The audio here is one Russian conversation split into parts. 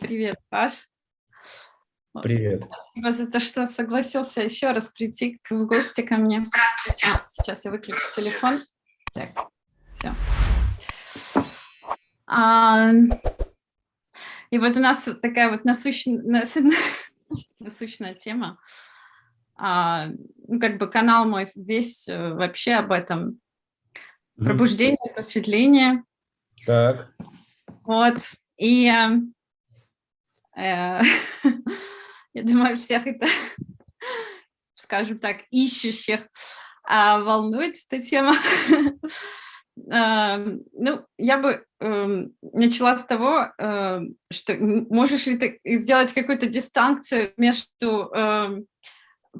Привет, Паш. Привет. Спасибо за то, что согласился еще раз прийти в гости ко мне. Здравствуйте. А, сейчас я выключу телефон. Так, все. А, и вот у нас такая вот насущная, насущная тема. А, ну, как бы канал мой весь э, вообще об этом. Пробуждение, просветление. Так. Вот. И э, я думаю, всех это, скажем так, ищущих а, волнует эта тема. А, ну, я бы эм, начала с того, эм, что можешь ли ты сделать какую-то дистанцию между эм,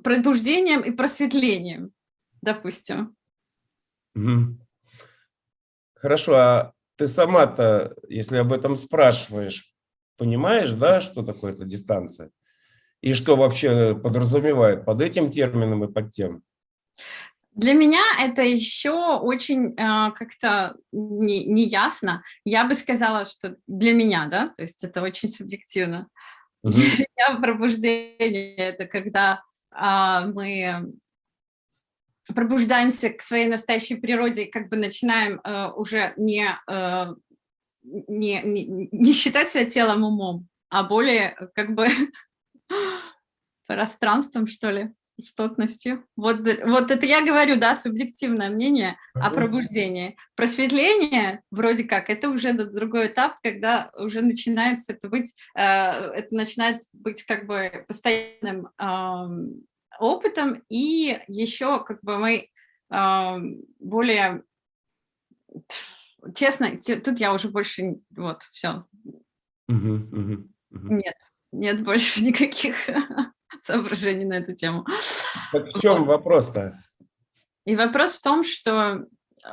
пробуждением и просветлением, допустим. Хорошо, а ты сама-то, если об этом спрашиваешь, понимаешь, да, что такое эта дистанция? И что вообще подразумевает под этим термином и под тем? Для меня это еще очень э, как-то не, не ясно. Я бы сказала, что для меня, да, то есть это очень субъективно. Угу. Для меня пробуждение – это когда э, мы пробуждаемся к своей настоящей природе, как бы начинаем э, уже не, э, не, не, не считать себя телом умом, а более как бы пространством, что ли, истотностью. Вот, вот это я говорю, да, субъективное мнение о пробуждении. Просветление, вроде как, это уже другой этап, когда уже начинается это быть, э, это начинает быть как бы постоянным э, опытом, и еще как бы мы э, более, честно, тут я уже больше, вот, все. Угу, угу, угу. Нет, нет больше никаких соображений на эту тему. Так в чем вот. вопрос-то? И вопрос в том, что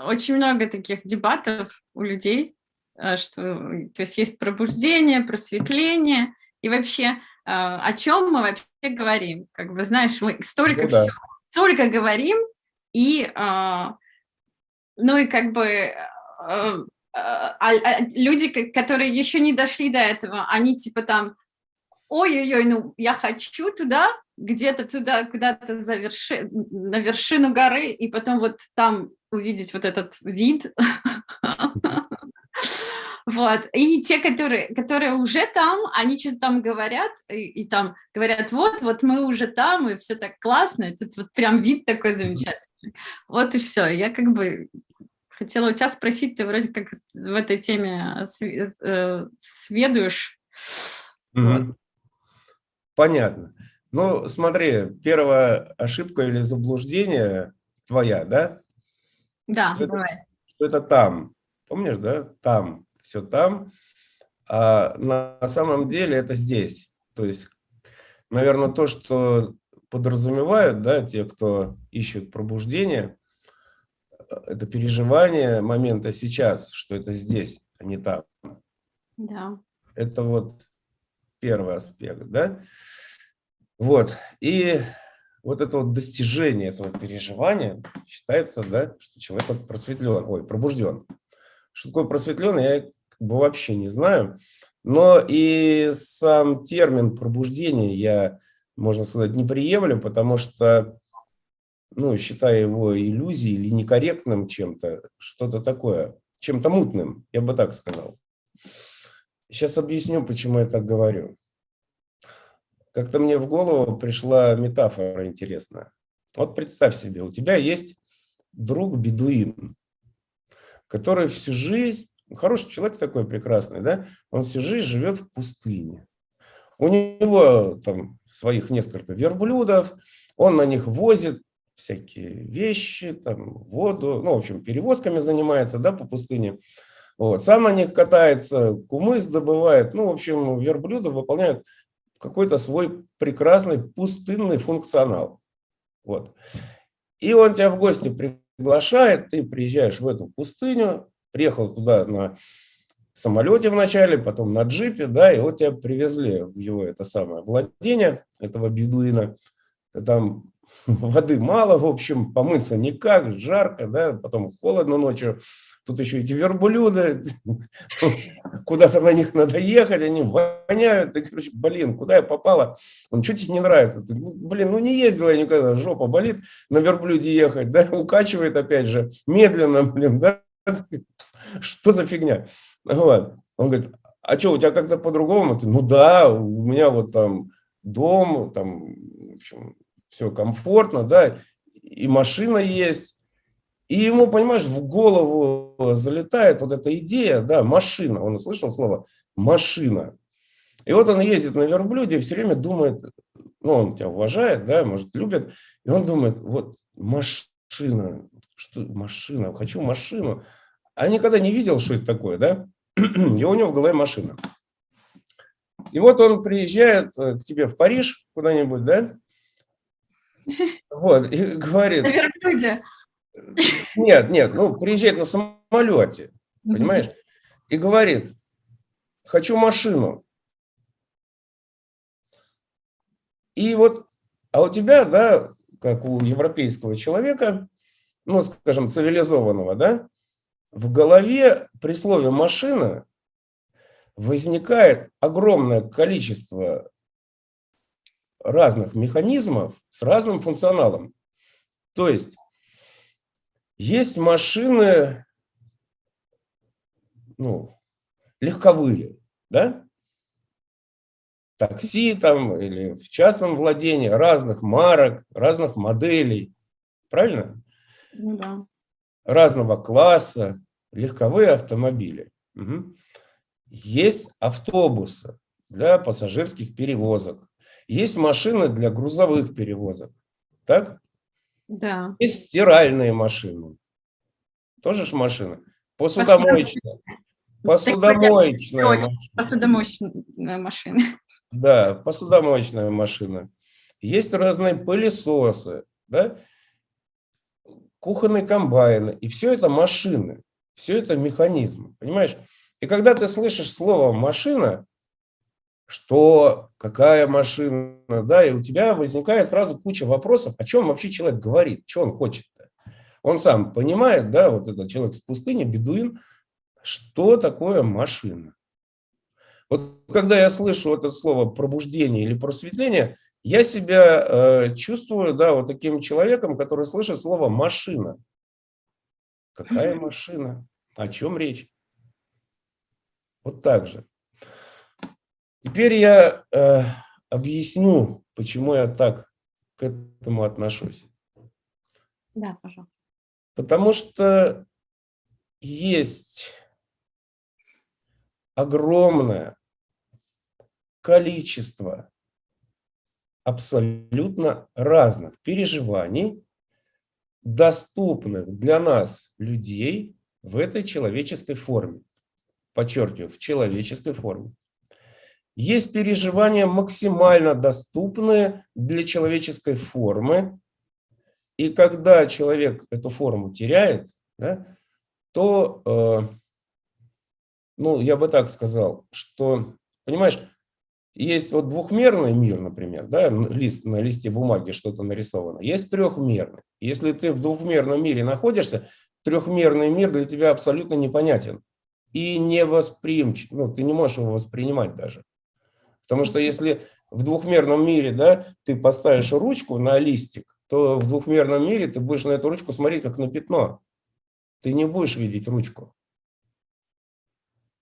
очень много таких дебатов у людей, э, что, то есть есть пробуждение, просветление, и вообще э, о чем мы вообще говорим. Как бы, знаешь, мы столько ну, да. всего, столько говорим, и, э, ну и как бы а, а, люди, которые еще не дошли до этого, они типа там ой-ой-ой, ну я хочу туда, где-то туда, куда-то верши... на вершину горы, и потом вот там увидеть вот этот вид. Вот. И те, которые, которые уже там, они что-то там говорят, и, и там говорят, вот, вот мы уже там, и все так классно, и тут вот прям вид такой замечательный. Вот и все. Я как бы хотела у тебя спросить, ты вроде как в этой теме э. Mm -hmm. вот. Понятно. Ну, смотри, первая ошибка или заблуждение твоя, да? Да, что давай. Это, что это там. Помнишь, да? Там. Все там. А на самом деле это здесь. То есть, наверное, то, что подразумевают, да, те, кто ищут пробуждение, это переживание момента сейчас, что это здесь, а не там. Да. Это вот первый аспект, да? Вот, и вот это вот достижение этого переживания считается, да, что человек просветлен, ой, пробужден. Что такое просветлен, я как бы вообще не знаю. Но и сам термин пробуждение я, можно сказать, не приемлю, потому что, ну, считаю его иллюзией или некорректным чем-то, что-то такое, чем-то мутным, я бы так сказал. Сейчас объясню, почему я так говорю. Как-то мне в голову пришла метафора интересная. Вот представь себе, у тебя есть друг-бедуин, который всю жизнь, хороший человек такой прекрасный, да, он всю жизнь живет в пустыне. У него там своих несколько верблюдов, он на них возит всякие вещи, там, воду, ну, в общем, перевозками занимается, да, по пустыне. Вот. Сам на них катается, кумыс добывает. Ну, в общем, верблюды выполняют какой-то свой прекрасный пустынный функционал. Вот. И он тебя в гости приглашает, ты приезжаешь в эту пустыню, приехал туда на самолете вначале, потом на джипе, да, и вот тебя привезли в его это самое владение, этого бедуина. Там воды мало, в общем, помыться никак, жарко, да, потом холодно ночью тут еще эти верблюды, куда-то на них надо ехать, они воняют, и, короче, блин, куда я попала? Он, что тебе не нравится? Ты, «Ну, блин, ну не ездила я никогда, жопа болит на верблюде ехать, да, укачивает опять же, медленно, блин, да, что за фигня? Вот. Он говорит, а что, у тебя как-то по-другому? Ну да, у меня вот там дом, там, в общем, все комфортно, да, и машина есть. И ему, понимаешь, в голову залетает вот эта идея, да, машина. Он услышал слово «машина». И вот он ездит на верблюде и все время думает, ну, он тебя уважает, да, может, любит, и он думает, вот машина, что машина, хочу машину. А никогда не видел, что это такое, да? И у него в голове машина. И вот он приезжает э, к тебе в Париж куда-нибудь, да? Вот, и говорит... На верблюде. Нет, нет, ну, приезжает на самолете, понимаешь? И говорит, хочу машину. И вот, а у тебя, да, как у европейского человека, ну, скажем, цивилизованного, да, в голове при слове «машина» возникает огромное количество разных механизмов с разным функционалом. То есть есть машины ну, легковые, да? такси там или в частном владении разных марок, разных моделей, правильно? Ну, да. Разного класса, легковые автомобили. Угу. Есть автобусы для пассажирских перевозок, есть машины для грузовых перевозок, так? Да. Есть стиральные машины, тоже ж машины, посудомоечные. Посудомоечная машина. Посудомоечная машина. Да, посудомоечная машина. Есть разные пылесосы, да? кухонные комбайны. И все это машины, все это механизмы, понимаешь? И когда ты слышишь слово «машина», что, какая машина, да, и у тебя возникает сразу куча вопросов, о чем вообще человек говорит, что он хочет. -то. Он сам понимает, да, вот этот человек с пустыни, бедуин, что такое машина. Вот когда я слышу это слово пробуждение или просветление, я себя э, чувствую, да, вот таким человеком, который слышит слово машина. Какая машина? О чем речь? Вот так же. Теперь я э, объясню, почему я так к этому отношусь. Да, пожалуйста. Потому что есть огромное количество абсолютно разных переживаний, доступных для нас, людей, в этой человеческой форме подчеркиваю, в человеческой форме. Есть переживания максимально доступные для человеческой формы, и когда человек эту форму теряет, да, то, э, ну, я бы так сказал, что, понимаешь, есть вот двухмерный мир, например, да, лист, на листе бумаги что-то нарисовано, есть трехмерный. Если ты в двухмерном мире находишься, трехмерный мир для тебя абсолютно непонятен и не восприимчив, ну, ты не можешь его воспринимать даже. Потому что если в двухмерном мире да, ты поставишь ручку на листик, то в двухмерном мире ты будешь на эту ручку смотреть как на пятно. Ты не будешь видеть ручку.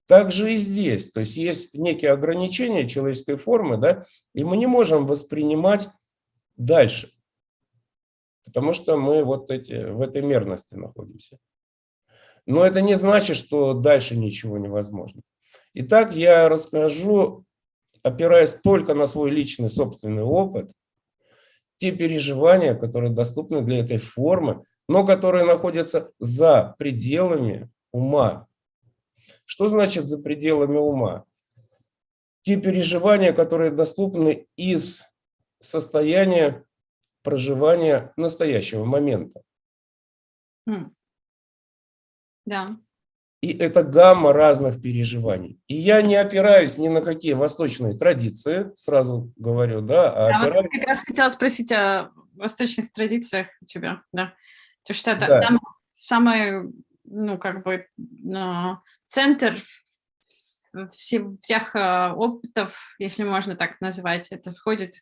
Так же и здесь. То есть есть некие ограничения человеческой формы, да, и мы не можем воспринимать дальше. Потому что мы вот эти, в этой мерности находимся. Но это не значит, что дальше ничего невозможно. Итак, я расскажу, опираясь только на свой личный собственный опыт, те переживания, которые доступны для этой формы, но которые находятся за пределами ума. Что значит за пределами ума? Те переживания, которые доступны из состояния проживания настоящего момента. Хм. Да. И это гамма разных переживаний. И я не опираюсь ни на какие восточные традиции, сразу говорю, да. А да опираюсь... вот как раз хотела спросить о восточных традициях у тебя, да. То что это, да. там самое ну, как бы центр всех а, опытов, если можно так назвать. Это входит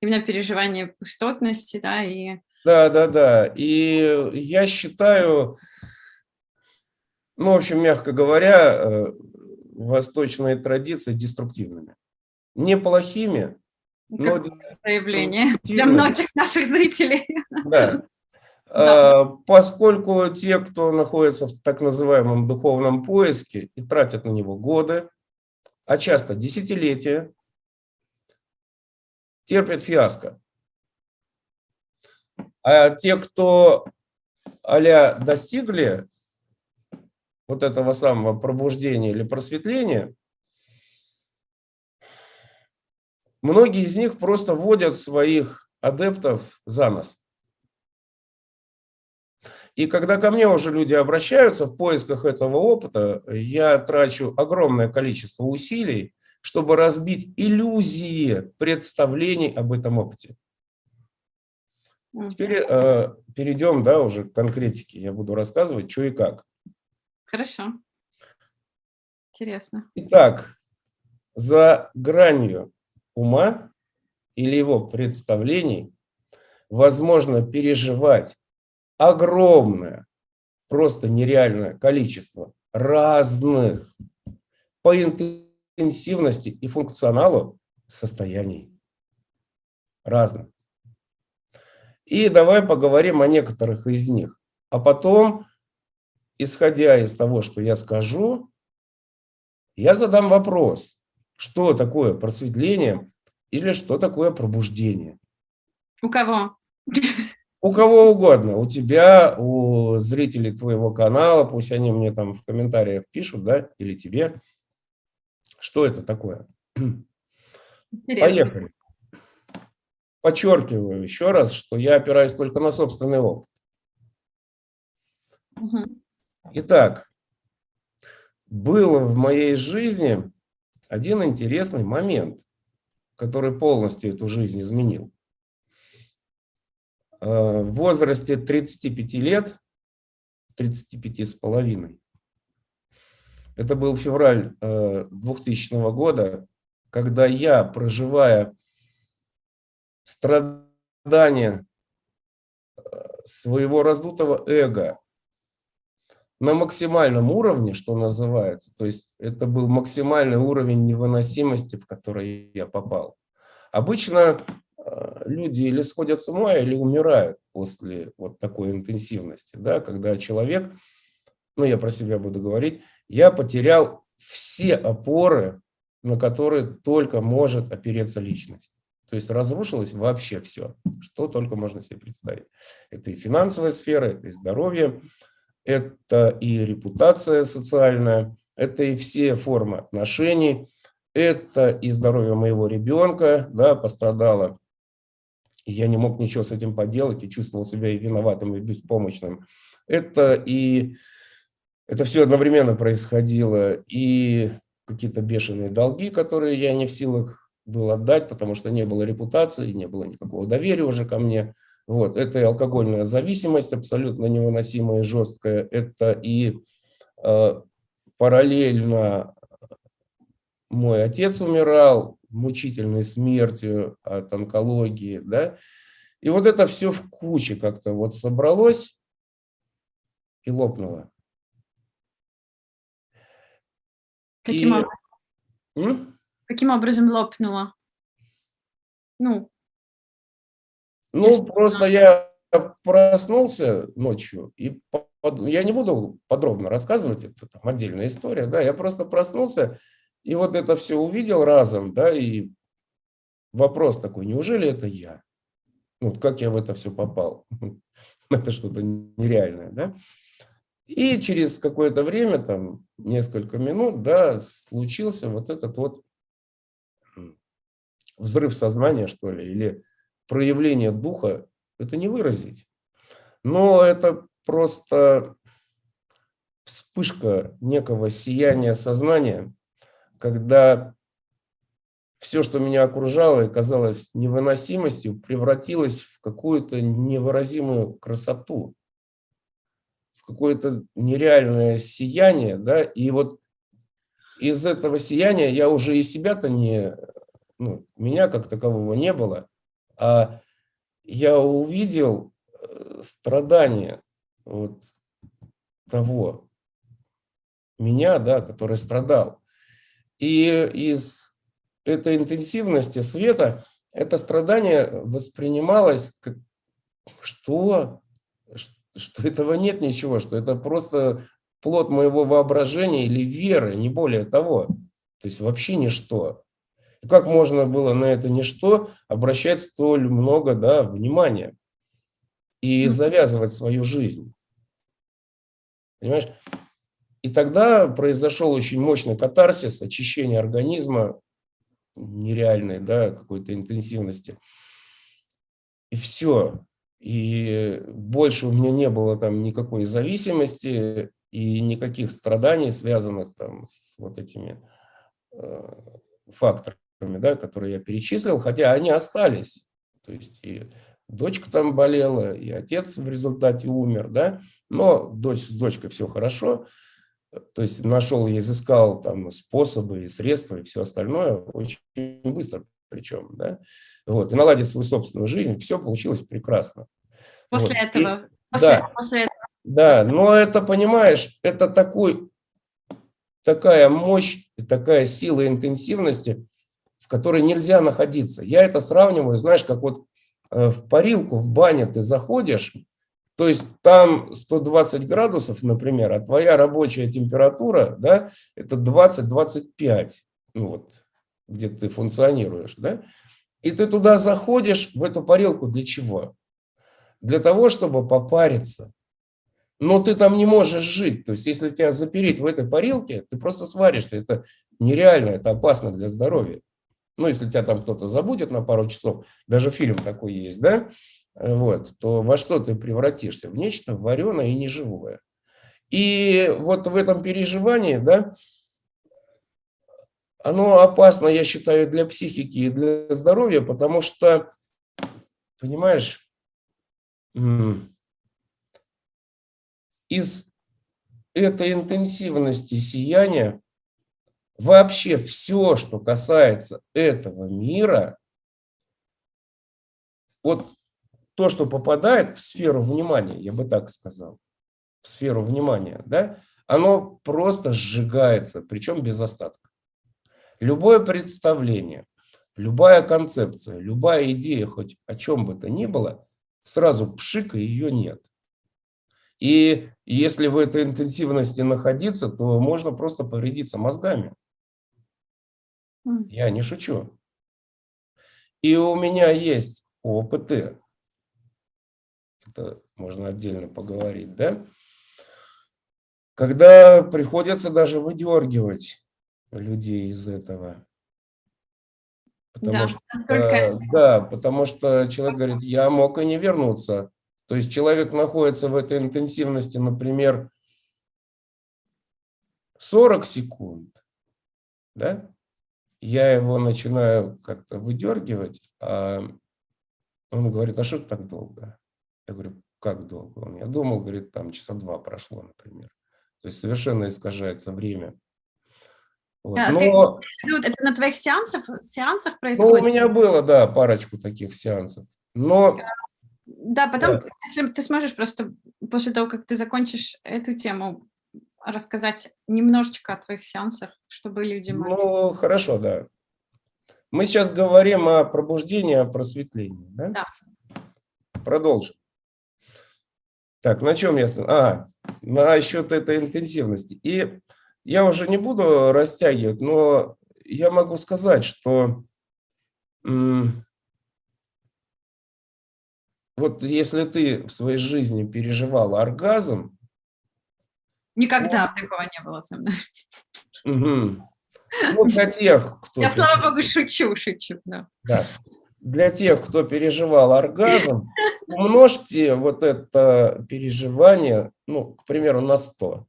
именно переживание пустотности, да, и... Да, да, да. И я считаю, ну, в общем, мягко говоря, э, восточные традиции деструктивными. Неплохими, но... Заявление для многих наших зрителей. Да. Да. Поскольку те, кто находится в так называемом духовном поиске и тратят на него годы, а часто десятилетия, терпят фиаско. А те, кто а достигли вот этого самого пробуждения или просветления, многие из них просто вводят своих адептов за нос. И когда ко мне уже люди обращаются в поисках этого опыта, я трачу огромное количество усилий, чтобы разбить иллюзии представлений об этом опыте. Теперь э, перейдем да, уже к конкретике. Я буду рассказывать, что и как. Хорошо. Интересно. Итак, за гранью ума или его представлений возможно переживать огромное, просто нереальное количество разных по интенсивности и функционалу состояний. Разных. И давай поговорим о некоторых из них. А потом, исходя из того, что я скажу, я задам вопрос, что такое просветление или что такое пробуждение. У кого? У кого угодно, у тебя, у зрителей твоего канала, пусть они мне там в комментариях пишут, да, или тебе. Что это такое? Интересно. Поехали. Подчеркиваю еще раз, что я опираюсь только на собственный опыт. Итак, был в моей жизни один интересный момент, который полностью эту жизнь изменил. Э, в возрасте 35 лет, 35 с половиной, это был февраль 2000 э, года, когда я, проживая страдания э, своего раздутого эго на максимальном уровне, что называется, то есть это был максимальный уровень невыносимости, в который я попал. Обычно Э, люди или сходят с ума, или умирают после вот такой интенсивности, да, когда человек, ну я про себя буду говорить, я потерял все опоры, на которые только может опереться личность. То есть разрушилось вообще все, что только можно себе представить. Это и финансовая сфера, это и здоровье, это и репутация социальная, это и все формы отношений, это и здоровье моего ребенка, да, пострадало я не мог ничего с этим поделать и чувствовал себя и виноватым, и беспомощным. Это и это все одновременно происходило, и какие-то бешеные долги, которые я не в силах был отдать, потому что не было репутации, не было никакого доверия уже ко мне. Вот. Это и алкогольная зависимость абсолютно невыносимая и жесткая. Это и э, параллельно мой отец умирал, мучительной смертью от онкологии, да, и вот это все в куче как-то вот собралось и лопнуло. Каким, и... образом? Каким образом лопнуло? Ну, ну если... просто я проснулся ночью, и я не буду подробно рассказывать, это там отдельная история, да, я просто проснулся, и вот это все увидел разом, да, и вопрос такой, неужели это я? Вот как я в это все попал? Это что-то нереальное, да? И через какое-то время, там, несколько минут, да, случился вот этот вот взрыв сознания, что ли, или проявление духа, это не выразить. Но это просто вспышка некого сияния сознания, когда все, что меня окружало и казалось невыносимостью, превратилось в какую-то невыразимую красоту, в какое-то нереальное сияние, да, и вот из этого сияния я уже и себя-то не, ну, меня как такового не было, а я увидел э, страдания вот того меня, да, который страдал. И из этой интенсивности света это страдание воспринималось как что? Что этого нет ничего, что это просто плод моего воображения или веры, не более того. То есть вообще ничто. Как можно было на это ничто обращать столь много да, внимания и завязывать свою жизнь? Понимаешь? И тогда произошел очень мощный катарсис, очищение организма нереальной да, какой-то интенсивности. И все. И больше у меня не было там никакой зависимости и никаких страданий, связанных там с вот этими э, факторами, да, которые я перечислил, хотя они остались. То есть и дочка там болела, и отец в результате умер, да, но дочь, с дочкой все хорошо. То есть нашел и изыскал там способы и средства и все остальное очень быстро причем, да, вот, и наладить свою собственную жизнь, все получилось прекрасно. После вот. этого? После, да, после этого. да, но это, понимаешь, это такой, такая мощь, такая сила интенсивности, в которой нельзя находиться. Я это сравниваю, знаешь, как вот э, в парилку, в бане ты заходишь, то есть там 120 градусов, например, а твоя рабочая температура, да, это 20-25, ну вот, где ты функционируешь, да, и ты туда заходишь, в эту парилку для чего? Для того, чтобы попариться. Но ты там не можешь жить. То есть, если тебя запереть в этой парилке, ты просто сваришься. Это нереально, это опасно для здоровья. Ну, если тебя там кто-то забудет на пару часов, даже фильм такой есть, да, вот, то во что ты превратишься? В нечто вареное и неживое. И вот в этом переживании, да, оно опасно, я считаю, для психики и для здоровья, потому что, понимаешь, из этой интенсивности сияния вообще все, что касается этого мира, вот то, что попадает в сферу внимания, я бы так сказал, в сферу внимания, да, оно просто сжигается, причем без остатка. Любое представление, любая концепция, любая идея, хоть о чем бы то ни было, сразу пшик, и ее нет. И если в этой интенсивности находиться, то можно просто повредиться мозгами. Я не шучу. И у меня есть опыты это можно отдельно поговорить, да? Когда приходится даже выдергивать людей из этого. Потому да, что, настолько... да, потому что человек говорит, я мог и не вернуться. То есть человек находится в этой интенсивности, например, 40 секунд, да? Я его начинаю как-то выдергивать, а он говорит, а что так долго? Я говорю, как долго? Он, я думал, говорит, там часа два прошло, например. То есть совершенно искажается время. Вот. А, Но... ты, это на твоих сеансах, сеансах происходит? Ну, у меня было, да, парочку таких сеансов. Но... Да, потом, да. если ты сможешь просто после того, как ты закончишь эту тему, рассказать немножечко о твоих сеансах, чтобы люди могли... Ну, хорошо, да. Мы сейчас говорим о пробуждении, о просветлении, да? Да. Продолжим. Так, на чем я... А, на счет этой интенсивности. И я уже не буду растягивать, но я могу сказать, что вот если ты в своей жизни переживал оргазм... Никогда то... такого не было со мной. Угу. Ну, для тех, кто... Я, слава богу, шучу, шучу, да. да. Для тех, кто переживал оргазм, умножьте вот это переживание, ну, к примеру, на 100.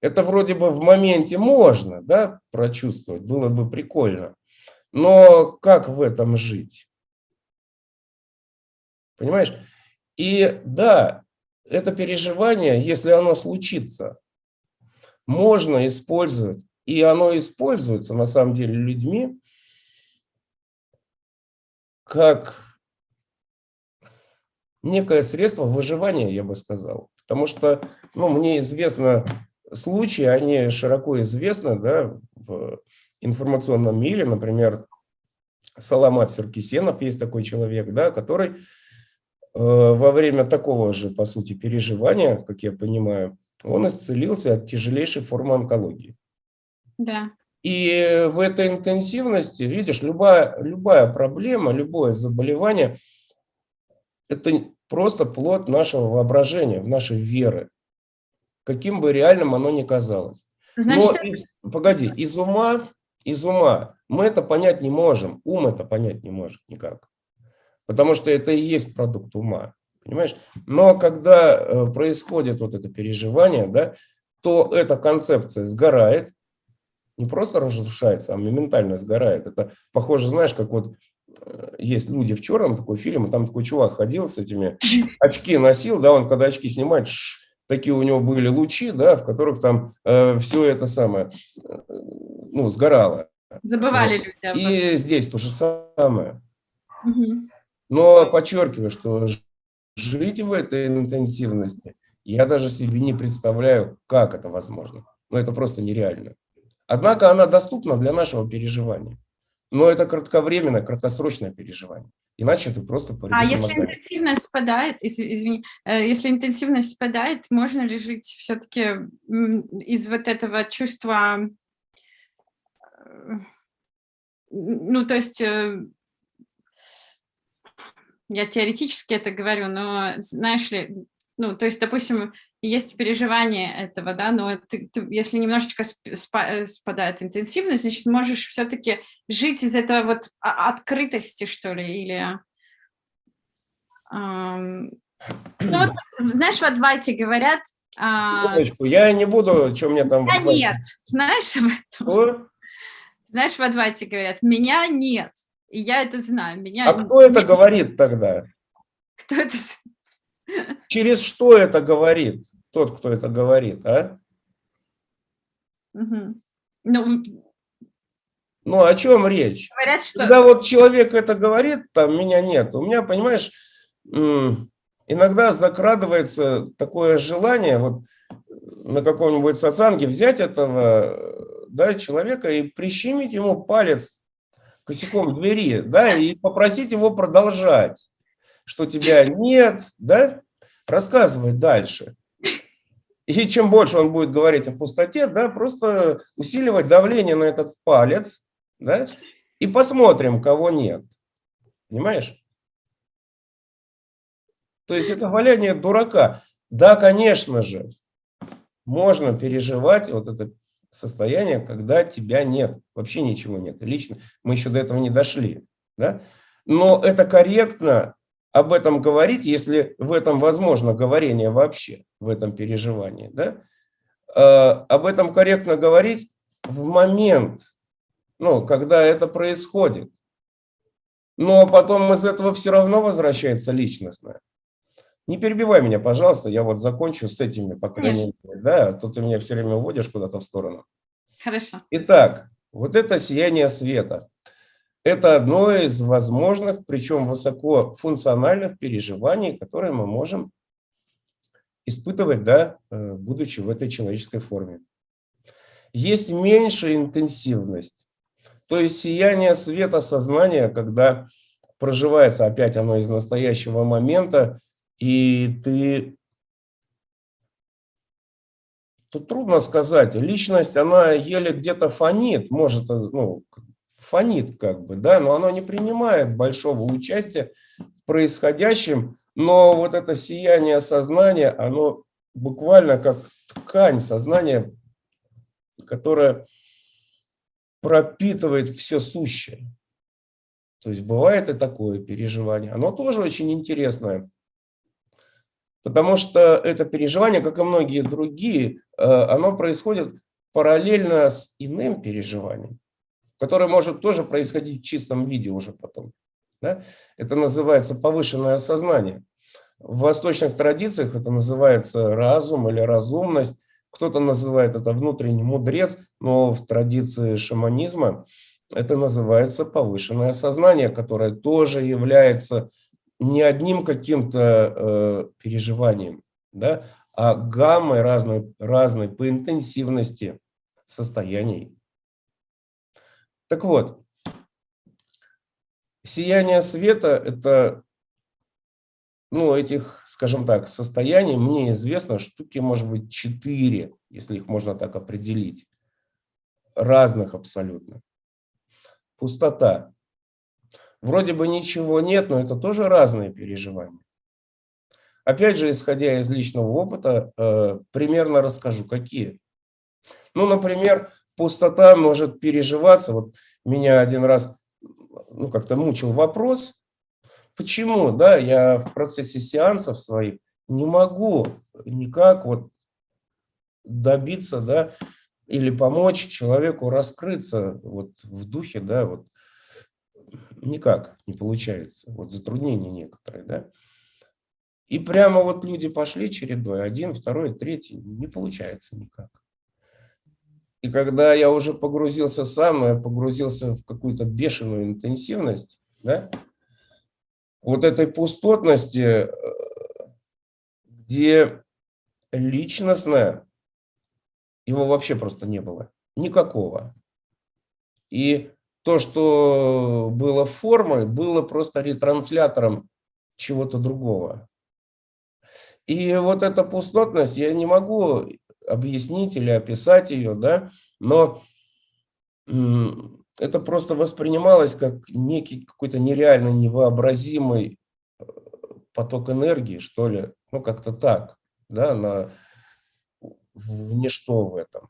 Это вроде бы в моменте можно, да, прочувствовать, было бы прикольно. Но как в этом жить? Понимаешь? И да, это переживание, если оно случится, можно использовать, и оно используется на самом деле людьми, как некое средство выживания, я бы сказал. Потому что ну, мне известно случаи, они широко известны да, в информационном мире. Например, Саламат Серкисенов есть такой человек, да, который во время такого же, по сути, переживания, как я понимаю, он исцелился от тяжелейшей формы онкологии. Да. И в этой интенсивности, видишь, любая, любая проблема, любое заболевание – это просто плод нашего воображения, нашей веры, каким бы реальным оно ни казалось. Значит, Но, погоди, из ума, из ума мы это понять не можем, ум это понять не может никак, потому что это и есть продукт ума, понимаешь? Но когда э, происходит вот это переживание, да, то эта концепция сгорает, не просто разрушается, а моментально сгорает. Это похоже, знаешь, как вот э, есть люди в черном, такой фильм, и там такой чувак ходил с этими, очки носил, да, он когда очки снимает, ш, такие у него были лучи, да, в которых там э, все это самое, э, ну, сгорало. Забывали вот. люди. И здесь то же самое. Угу. Но подчеркиваю, что жить в этой интенсивности я даже себе не представляю, как это возможно. Но это просто нереально. Однако она доступна для нашего переживания. Но это кратковременное, краткосрочное переживание. Иначе ты просто А если мозгами. интенсивность спадает, извини, э, если интенсивность спадает, можно ли жить все-таки из вот этого чувства, э, ну, то есть, э, я теоретически это говорю, но, знаешь ли, ну, то есть, допустим, есть переживание этого, да, но ты, ты, если немножечко э, спадает интенсивность, значит, можешь все-таки жить из этого вот открытости, что ли, или... Эм, ну, вот, знаешь, в Адвайте говорят... Секундочку, я не буду, что мне там... Меня нет, знаешь об этом? Что? Знаешь, в Адвайте говорят, меня нет, и я это знаю. Меня... А кто это говорит тогда? Кто это Через что это говорит тот, кто это говорит, а? Угу. Ну, ну, о чем речь? Говорят, что... Когда вот человек это говорит, там меня нет. У меня, понимаешь, иногда закрадывается такое желание вот на каком-нибудь сатсанге взять этого да, человека и прищемить ему палец косяком двери, да, и попросить его продолжать что тебя нет, да, рассказывать дальше. И чем больше он будет говорить о пустоте, да, просто усиливать давление на этот палец, да, и посмотрим, кого нет. Понимаешь? То есть это валяние дурака. Да, конечно же, можно переживать вот это состояние, когда тебя нет, вообще ничего нет. Лично мы еще до этого не дошли. Да? Но это корректно об этом говорить, если в этом возможно говорение вообще, в этом переживании, да, э, об этом корректно говорить в момент, ну, когда это происходит. Но потом из этого все равно возвращается личностное. Не перебивай меня, пожалуйста, я вот закончу с этими, по крайней мере, да, а то ты меня все время уводишь куда-то в сторону. Хорошо. Итак, вот это сияние света. Это одно из возможных, причем высокофункциональных переживаний, которые мы можем испытывать, да, э, будучи в этой человеческой форме. Есть меньшая интенсивность, то есть сияние света сознания, когда проживается опять оно из настоящего момента, и ты... Тут трудно сказать, личность, она еле где-то фонит, может, ну, фонит как бы, да, но оно не принимает большого участия в происходящем, но вот это сияние сознания, оно буквально как ткань сознания, которая пропитывает все сущее. То есть бывает и такое переживание. Оно тоже очень интересное, потому что это переживание, как и многие другие, э, оно происходит параллельно с иным переживанием которое может тоже происходить в чистом виде уже потом. Да? Это называется повышенное сознание. В восточных традициях это называется разум или разумность. Кто-то называет это внутренний мудрец, но в традиции шаманизма это называется повышенное сознание, которое тоже является не одним каким-то э, переживанием, да, а гаммой разной, разной по интенсивности состояний. Так вот, сияние света – это, ну, этих, скажем так, состояний, мне известно, штуки, может быть, четыре, если их можно так определить, разных абсолютно. Пустота. Вроде бы ничего нет, но это тоже разные переживания. Опять же, исходя из личного опыта, э, примерно расскажу, какие. Ну, например, пустота может переживаться. Вот меня один раз ну, как-то мучил вопрос, почему, да, я в процессе сеансов своих не могу никак вот добиться, да, или помочь человеку раскрыться вот в духе, да, вот никак не получается, вот затруднения некоторые, да. И прямо вот люди пошли чередой, один, второй, третий, не получается никак. И когда я уже погрузился сам, я погрузился в какую-то бешеную интенсивность, да, вот этой пустотности, э, где личностное, его вообще просто не было, никакого. И то, что было формой, было просто ретранслятором чего-то другого. И вот эта пустотность, я не могу объяснить или описать ее, да, но это просто воспринималось как некий какой-то нереально невообразимый э, поток энергии, что ли, ну как-то так, да, на в ничто в этом.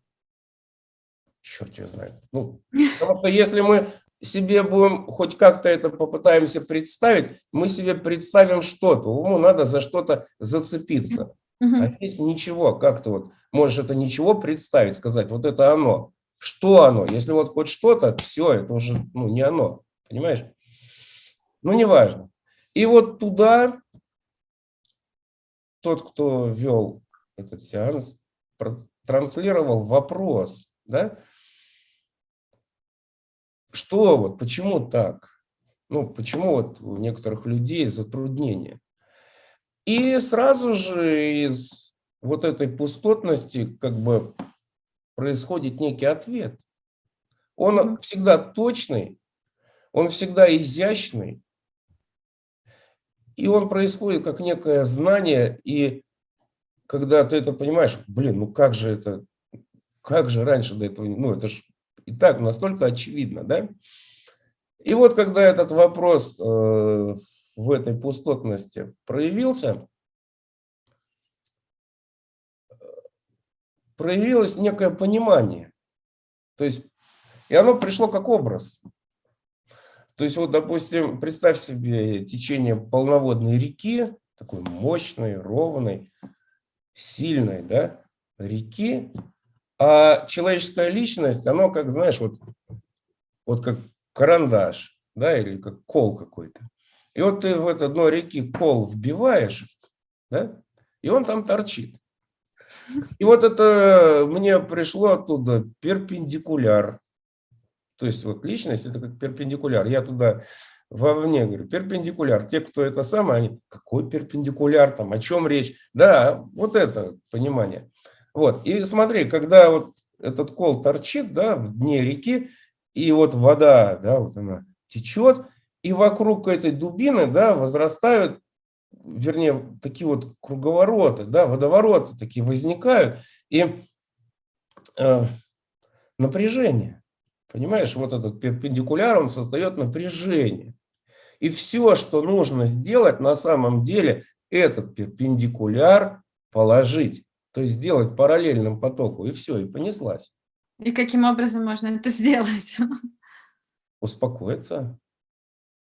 Черт его знает. Ну, потому что если мы себе будем хоть как-то это попытаемся представить, мы себе представим что-то, уму надо за что-то зацепиться. А здесь ничего, как ты вот можешь это ничего представить, сказать, вот это оно. Что оно? Если вот хоть что-то, все, это уже ну, не оно, понимаешь? Ну, неважно. И вот туда тот, кто вел этот сеанс, транслировал вопрос, да, что вот, почему так? Ну, почему вот у некоторых людей затруднения? И сразу же из вот этой пустотности как бы происходит некий ответ. Он всегда точный, он всегда изящный, и он происходит как некое знание, и когда ты это понимаешь, блин, ну как же это, как же раньше до этого, ну это же и так настолько очевидно, да? И вот когда этот вопрос э, в этой пустотности проявился, проявилось некое понимание. То есть, и оно пришло как образ. То есть, вот, допустим, представь себе течение полноводной реки, такой мощной, ровной, сильной, да, реки, а человеческая личность, оно как, знаешь, вот, вот как карандаш, да, или как кол какой-то. И вот ты в это дно реки кол вбиваешь, да, и он там торчит. И вот это мне пришло оттуда перпендикуляр. То есть вот личность это как перпендикуляр. Я туда вовне говорю, перпендикуляр. Те, кто это самое, они, какой перпендикуляр там, о чем речь? Да, вот это понимание. Вот. И смотри, когда вот этот кол торчит да, в дне реки, и вот вода, да, вот она течет, и вокруг этой дубины да, возрастают, вернее, такие вот круговороты, да, водовороты такие возникают, и э, напряжение. Понимаешь, вот этот перпендикуляр, он создает напряжение. И все, что нужно сделать на самом деле, этот перпендикуляр положить. То есть сделать параллельным потоку, и все, и понеслась. И каким образом можно это сделать? Успокоиться.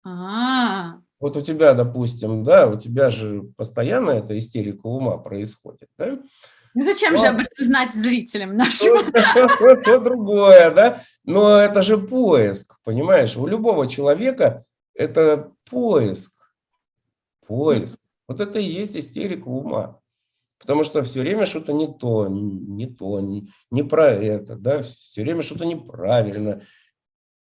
А, -а, -а. Вот у тебя, допустим, да, у тебя же постоянно эта истерика ума происходит, да? Ну зачем Но... же об этом знать зрителям нашим? Это другое, да? Но это же поиск, понимаешь? У любого человека это поиск, поиск. Вот это и есть истерика ума. Потому что все время что-то не то, не то, не, не про это, да, все время что-то неправильно.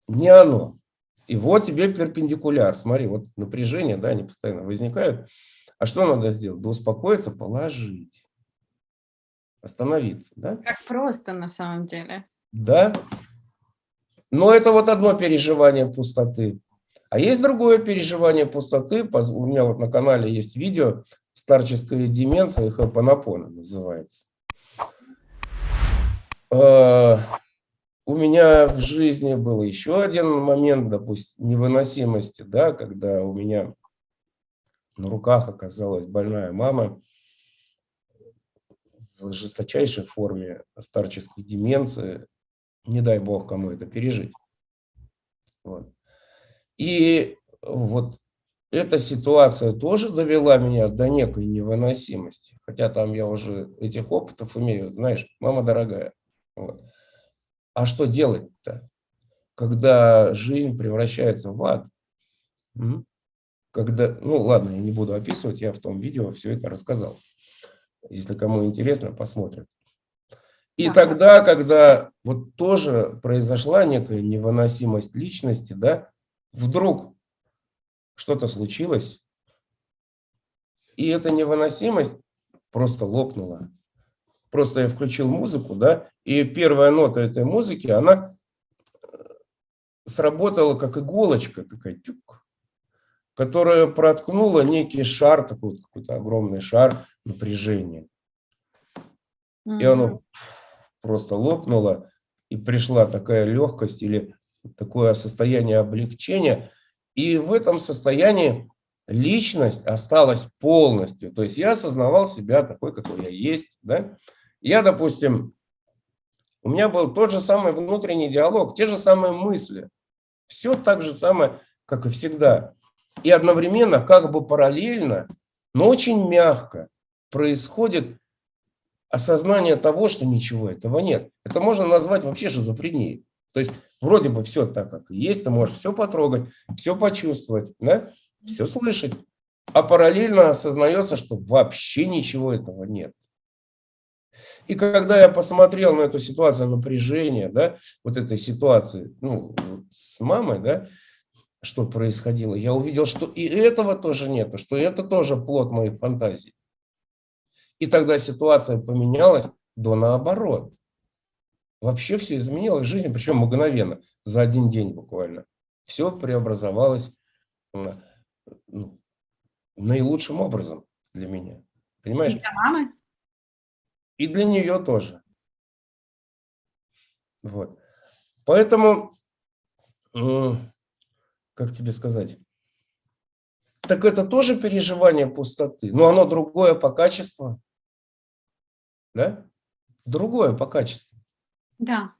Не оно. И вот тебе перпендикуляр. Смотри, вот напряжение, да, они постоянно возникают. А что надо сделать? Да успокоиться, положить. Остановиться, да? Как просто на самом деле. Да. Но это вот одно переживание пустоты. А есть другое переживание пустоты. У меня вот на канале есть видео старческая деменция, хапанапона называется. А, у меня в жизни был еще один момент, допустим, невыносимости, да, когда у меня на руках оказалась больная мама в жесточайшей форме старческой деменции. Не дай бог кому это пережить. Вот. И вот эта ситуация тоже довела меня до некой невыносимости. Хотя там я уже этих опытов имею, знаешь, мама дорогая. Вот. А что делать-то, когда жизнь превращается в ад? Когда, ну ладно, я не буду описывать, я в том видео все это рассказал. Если кому интересно, посмотрят. И тогда, когда вот тоже произошла некая невыносимость личности, да, вдруг что-то случилось, и эта невыносимость просто лопнула. Просто я включил музыку, да, и первая нота этой музыки, она э, сработала как иголочка такая, тюк, которая проткнула некий шар, такой вот какой-то огромный шар напряжения. И оно просто лопнуло, и пришла такая легкость или такое состояние облегчения, и в этом состоянии личность осталась полностью. То есть я осознавал себя такой, какой я есть. Да? Я, допустим, у меня был тот же самый внутренний диалог, те же самые мысли. Все так же самое, как и всегда. И одновременно, как бы параллельно, но очень мягко происходит осознание того, что ничего этого нет. Это можно назвать вообще шизофренией. То есть вроде бы все так, как есть, ты можешь все потрогать, все почувствовать, да? все слышать, а параллельно осознается, что вообще ничего этого нет. И когда я посмотрел на эту ситуацию напряжения, да, вот этой ситуации ну, с мамой, да, что происходило, я увидел, что и этого тоже нет, что это тоже плод моих фантазий. И тогда ситуация поменялась до наоборот. Вообще все изменилось в жизни, причем мгновенно, за один день буквально. Все преобразовалось ну, наилучшим образом для меня. Понимаешь? И для мамы? И для нее тоже. Вот. Поэтому, как тебе сказать, так это тоже переживание пустоты, но оно другое по качеству. Да? Другое по качеству. Да.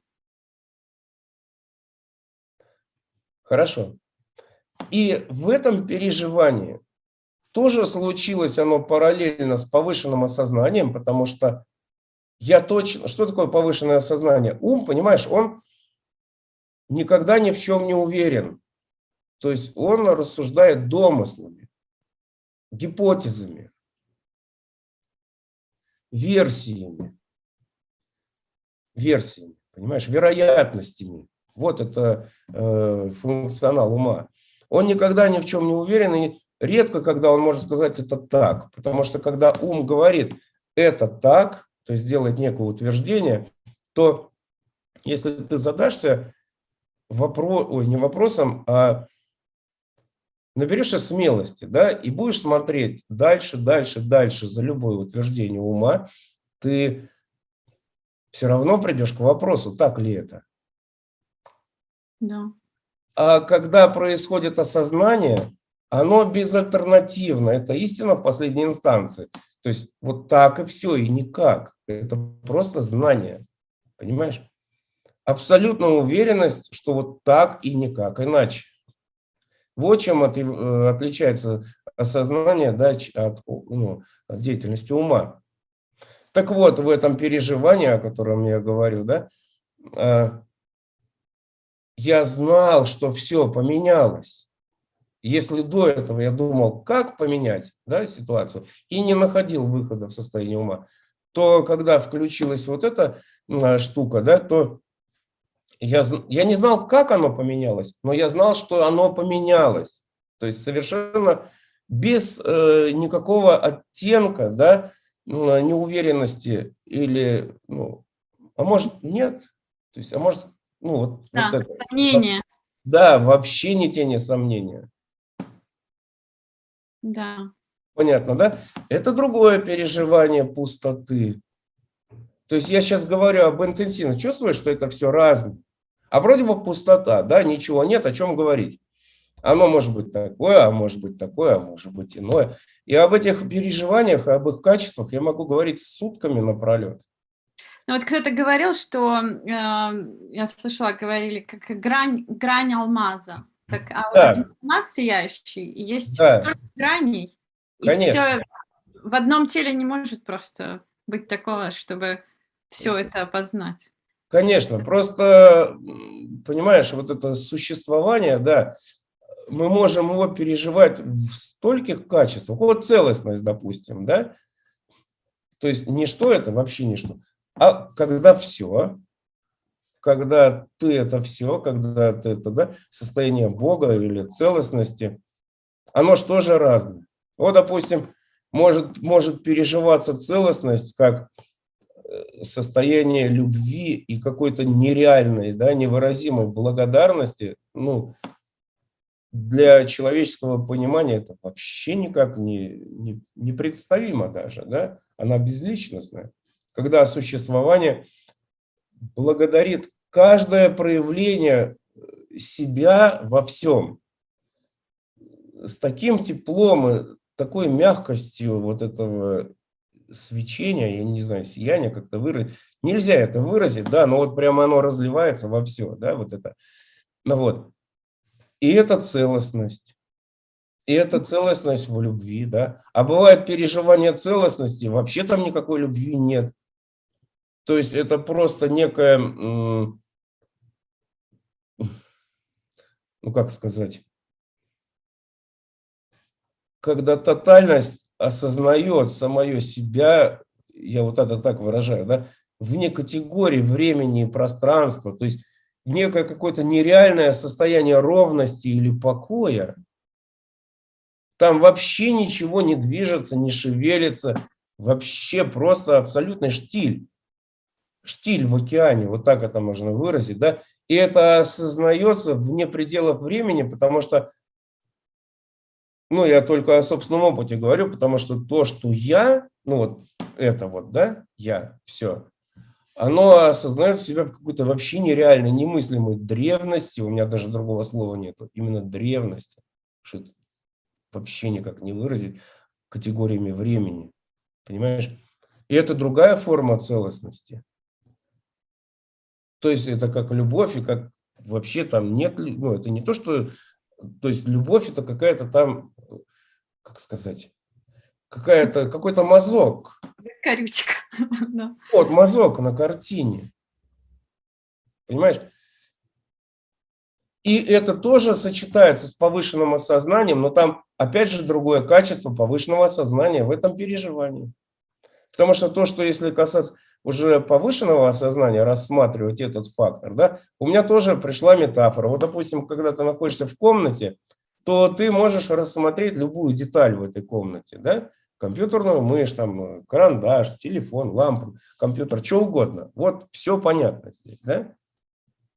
Хорошо. И в этом переживании тоже случилось оно параллельно с повышенным осознанием, потому что я точно... Что такое повышенное осознание? Ум, понимаешь, он никогда ни в чем не уверен. То есть он рассуждает домыслами, гипотезами, версиями версиями, понимаешь, вероятностями. Вот это э, функционал ума. Он никогда ни в чем не уверен, и редко, когда он может сказать это так. Потому что когда ум говорит это так, то есть делает некое утверждение, то если ты задашься вопрос, ой, не вопросом, а наберешься смелости, да, и будешь смотреть дальше, дальше, дальше за любое утверждение ума, ты все равно придешь к вопросу, так ли это. Да. А когда происходит осознание, оно безальтернативно, это истина в последней инстанции. То есть вот так и все, и никак. Это просто знание, понимаешь? Абсолютная уверенность, что вот так и никак иначе. Вот чем от, э, отличается осознание да, от, ну, от деятельности ума. Так вот, в этом переживании, о котором я говорю, да, а, я знал, что все поменялось. Если до этого я думал, как поменять да, ситуацию, и не находил выхода в состоянии ума, то когда включилась вот эта штука, да, то я, я не знал, как оно поменялось, но я знал, что оно поменялось. То есть совершенно без э, никакого оттенка, да, неуверенности или, ну, а может нет, то есть, а может, ну вот, да, вот это. Сомнения. Да, вообще не тени сомнения. Да. Понятно, да? Это другое переживание пустоты. То есть я сейчас говорю об интенсивно. Чувствую, что это все разное. А вроде бы пустота, да, ничего нет, о чем говорить. Оно может быть такое, а может быть такое, а может быть иное. И об этих переживаниях, об их качествах я могу говорить сутками напролет. Ну вот кто-то говорил, что, э, я слышала, говорили, как грань, грань алмаза. Как а да. один алмаз сияющий, и есть да. столько граней. Конечно. И все в одном теле не может просто быть такого, чтобы все это познать. Конечно, просто, понимаешь, вот это существование, да, мы можем его переживать в стольких качествах. Вот целостность, допустим, да, то есть ничто это вообще ничто. А когда все, когда ты это все, когда ты это, да, состояние Бога или целостности, оно что же разное. Вот, допустим, может, может переживаться целостность как э, состояние любви и какой-то нереальной, да, невыразимой благодарности, ну, для человеческого понимания это вообще никак не, не, непредставимо даже, да, она безличностная. Когда существование благодарит каждое проявление себя во всем, с таким теплом и такой мягкостью вот этого свечения, я не знаю, сияния как-то выразить. Нельзя это выразить, да, но вот прямо оно разливается во все, да, вот это. Ну вот. И это целостность. И это целостность в любви, да. А бывает переживание целостности, вообще там никакой любви нет. То есть это просто некое, ну как сказать, когда тотальность осознает самое себя, я вот это так выражаю, да, вне категории времени и пространства, то есть некое какое-то нереальное состояние ровности или покоя, там вообще ничего не движется, не шевелится, вообще просто абсолютный штиль. Штиль в океане, вот так это можно выразить, да, и это осознается вне пределов времени, потому что, ну, я только о собственном опыте говорю, потому что то, что я, ну, вот это вот, да, я, все, оно осознает себя в какой-то вообще нереальной, немыслимой древности, у меня даже другого слова нету, именно древности, что вообще никак не выразить категориями времени, понимаешь? И это другая форма целостности. То есть это как любовь, и как вообще там нет, ну это не то, что, то есть любовь это какая-то там, как сказать, какая-то, какой-то мазок. Корючка. Вот, мазок на картине. Понимаешь? И это тоже сочетается с повышенным осознанием, но там опять же другое качество повышенного осознания в этом переживании. Потому что то, что если касаться уже повышенного осознания, рассматривать этот фактор, да, у меня тоже пришла метафора. Вот, допустим, когда ты находишься в комнате, то ты можешь рассмотреть любую деталь в этой комнате, да, компьютерную мышь, там, карандаш, телефон, лампу, компьютер, что угодно. Вот все понятно здесь, да?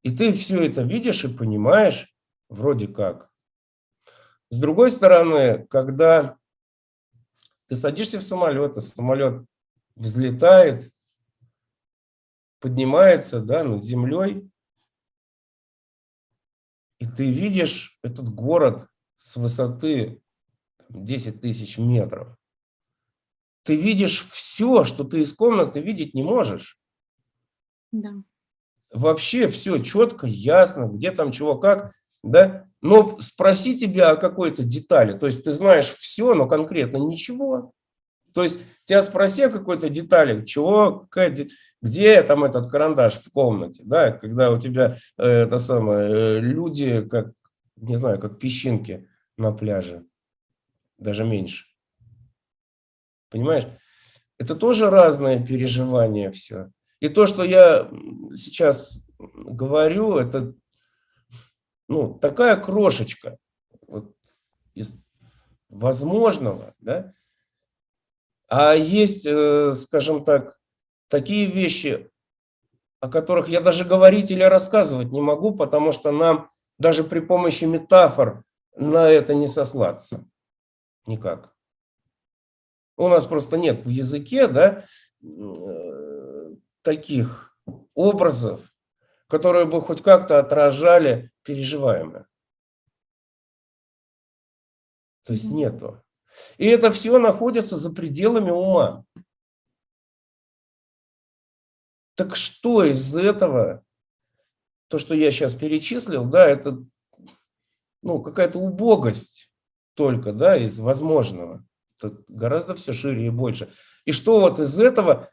И ты все это видишь и понимаешь вроде как. С другой стороны, когда ты садишься в самолет, а самолет взлетает, поднимается да, над землей, и ты видишь этот город с высоты 10 тысяч метров. Ты видишь все, что ты из комнаты видеть не можешь. Да. Вообще все четко, ясно, где там чего, как. Да? Но спроси тебя о какой-то детали. То есть ты знаешь все, но конкретно ничего. То есть тебя спроси о какой-то детали, чего, какая, где там этот карандаш в комнате, да, когда у тебя э, это самое, э, люди, как, не знаю, как песчинки на пляже, даже меньше. Понимаешь? Это тоже разное переживание все. И то, что я сейчас говорю, это ну, такая крошечка вот, из возможного, да? А есть, э, скажем так, такие вещи, о которых я даже говорить или рассказывать не могу, потому что нам даже при помощи метафор на это не сослаться. Никак. У нас просто нет в языке да, э, таких образов, которые бы хоть как-то отражали переживаемое. То есть нету. И это все находится за пределами ума. Так что из этого, то, что я сейчас перечислил, да, это ну, какая-то убогость только, да, из возможного. Это гораздо все шире и больше. И что вот из этого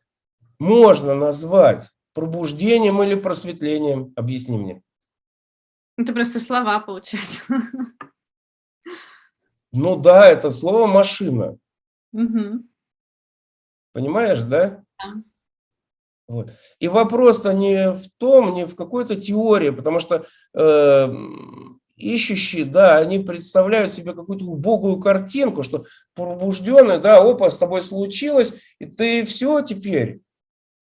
можно назвать пробуждением или просветлением? Объясни мне. Это просто слова, получается. Ну да, это слово машина. Угу. Понимаешь, да? Да. Вот. И вопрос-то не в том, не в какой-то теории, потому что э, ищущие, да, они представляют себе какую-то убогую картинку, что пробужденный, да, опа, с тобой случилось, и ты все теперь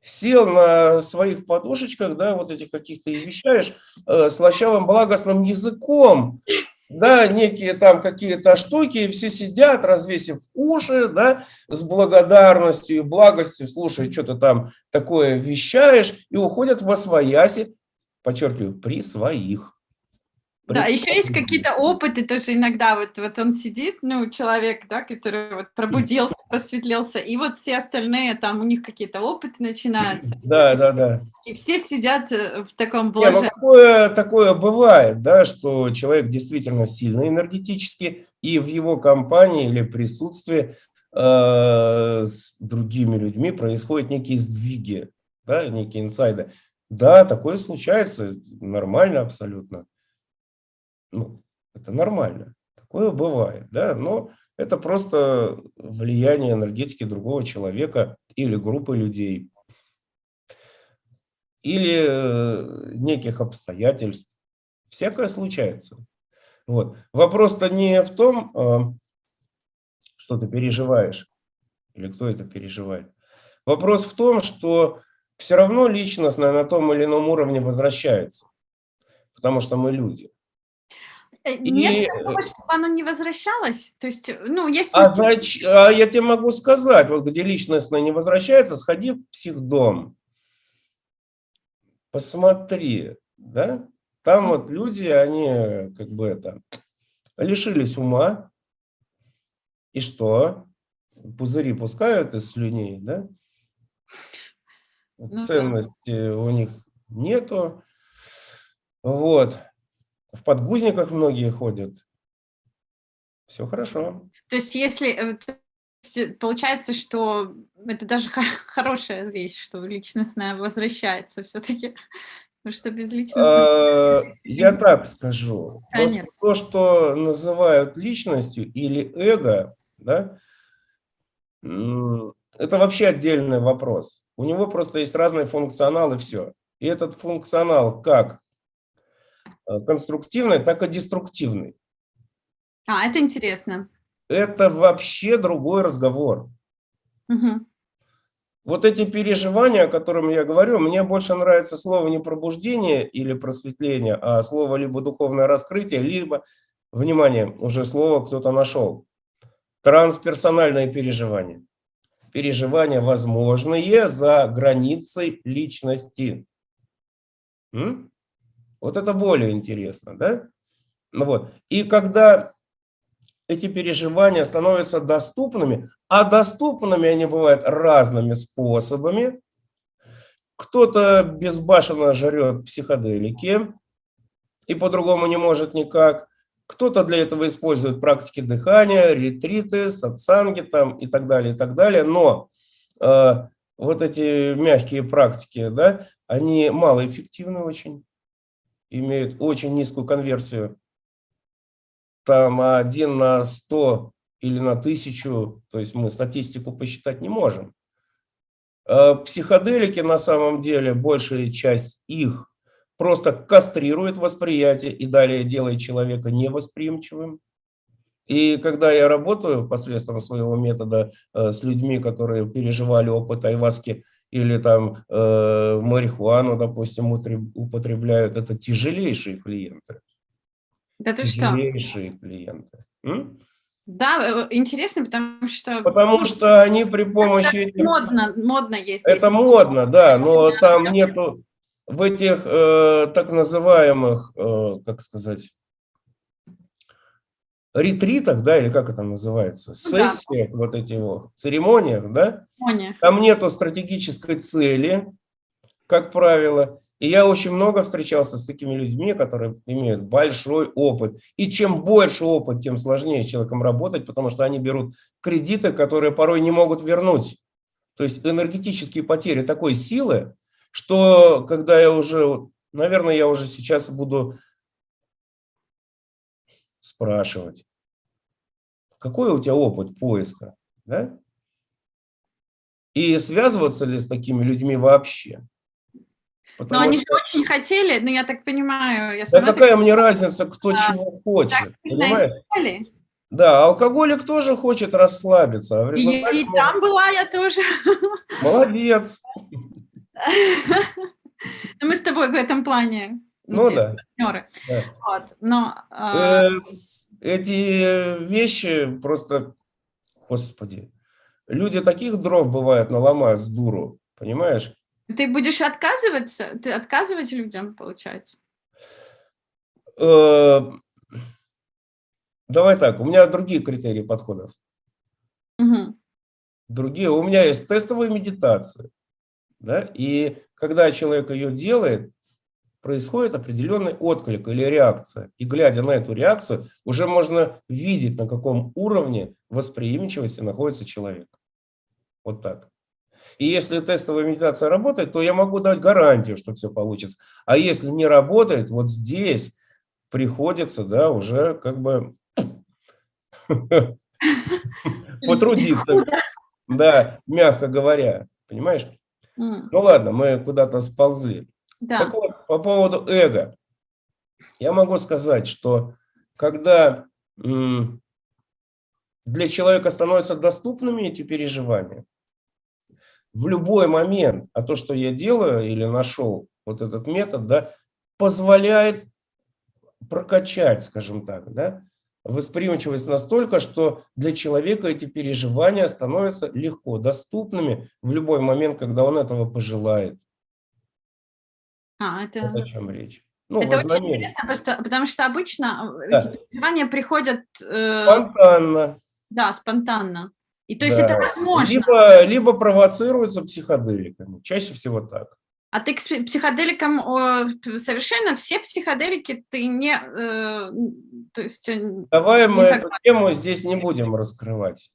сел на своих подушечках, да, вот этих каких-то и вещаешь э, слащавым благостным языком, да, некие там какие-то штуки, и все сидят, развесив уши, да, с благодарностью и благостью, слушай, что ты там такое вещаешь, и уходят во свояси, подчеркиваю, при своих. Да, еще есть какие-то опыты тоже иногда, вот, вот он сидит, ну, человек, да, который вот пробудился, просветлился, и вот все остальные, там у них какие-то опыты начинаются. Да, да, да. И все сидят э, в таком блаженном. Ну, такое, такое бывает, да, что человек действительно сильный энергетически, и в его компании или присутствии э, с другими людьми происходят некие сдвиги, да, некие инсайды. Да, такое случается, нормально абсолютно ну, это нормально. Такое бывает, да, но это просто влияние энергетики другого человека или группы людей, или э, неких обстоятельств. Всякое случается. Вот. Вопрос-то не в том, а, что ты переживаешь, или кто это переживает. Вопрос в том, что все равно личность на том или ином уровне возвращается, потому что мы люди. Э, нет и... такого, чтобы оно не возвращалось? То есть, ну, есть... А, зач... а я тебе могу сказать, вот где личностное не возвращается, сходи в психдом. Посмотри, да? Там вот люди, они как бы это, лишились ума. И что? Пузыри пускают из слюней, да? Ну, Ценности да. у них нету. Вот в подгузниках многие ходят. Все хорошо. То есть если э, получается, что это даже хорошая вещь, что личностное возвращается все-таки, потому что без личностного... Я так скажу. То, что называют личностью или эго, да, это вообще отдельный вопрос. У него просто есть разный функционал и все. И этот функционал как Э, конструктивной, так и деструктивной. А, это интересно. Это вообще другой разговор. Угу. Вот эти переживания, о которых я говорю, мне больше нравится слово не пробуждение или просветление, а слово либо духовное раскрытие, либо, внимание, уже слово кто-то нашел, трансперсональные переживания. Переживания возможные за границей личности. М? Вот это более интересно, да? Ну вот. И когда эти переживания становятся доступными, а доступными они бывают разными способами. Кто-то безбашенно жрет психоделики и по-другому не может никак. Кто-то для этого использует практики дыхания, ретриты, сатсанги там и так далее, и так далее. Но э, вот эти мягкие практики, да, они малоэффективны очень имеют очень низкую конверсию. там один на сто или на тысячу, то есть мы статистику посчитать не можем. Э, психоделики на самом деле, большая часть их просто кастрирует восприятие и далее делает человека невосприимчивым. И когда я работаю посредством своего метода э, с людьми, которые переживали опыт айваски или там э, марихуану, допустим, употребляют, это тяжелейшие клиенты. Да ты тяжелейшие что? клиенты. М? Да, э, интересно, потому что... Потому что они при помощи... Это модно, модно есть. Это модно, да, но там нету в этих э, так называемых, э, как сказать, ретритах, да, или как это называется, ну, сессиях, да. вот этих вот, церемониях, да, Церемония. там нету стратегической цели, как правило, и я очень много встречался с такими людьми, которые имеют большой опыт. И чем больше опыт, тем сложнее с человеком работать, потому что они берут кредиты, которые порой не могут вернуть. То есть энергетические потери такой силы, что когда я уже, наверное, я уже сейчас буду спрашивать, какой у тебя опыт поиска, да? И связываться ли с такими людьми вообще? Потому но они что... очень хотели, но я так понимаю... Я да какая так... мне разница, кто а, чего хочет, понимаешь? Да, алкоголик тоже хочет расслабиться. А и, и там была я тоже. Молодец. Мы с тобой в этом плане ну, да. партнеры. Да. Вот, но, а... э, эти вещи просто, господи, люди таких дров бывают наломают с дуру, понимаешь? Ты будешь отказываться? Ты отказывать людям, получается? Э, давай так, у меня другие критерии подходов. Угу. Другие. У меня есть тестовая медитация. Да? И когда человек ее делает, происходит определенный отклик или реакция. И глядя на эту реакцию, уже можно видеть, на каком уровне восприимчивости находится человек. Вот так. И если тестовая медитация работает, то я могу дать гарантию, что все получится. А если не работает, вот здесь приходится, да, уже как бы потрудиться. Да, мягко говоря, понимаешь? Ну ладно, мы куда-то сползли. Так вот, по поводу эго. Я могу сказать, что когда для человека становятся доступными эти переживания, в любой момент, а то, что я делаю или нашел вот этот метод, да, позволяет прокачать, скажем так, да, восприимчивость настолько, что для человека эти переживания становятся легко доступными в любой момент, когда он этого пожелает. А, это... Вот о чем речь. Ну, это очень интересно, просто, потому что обычно э, да. эти переживания приходят... Э... Спонтанно. Да, спонтанно. И то есть да. это возможно. Либо, либо провоцируется психоделиками. Чаще всего так. А ты к психоделикам совершенно все психоделики ты не... Э, то есть, э, Давай мы согласен. эту тему здесь не будем раскрывать.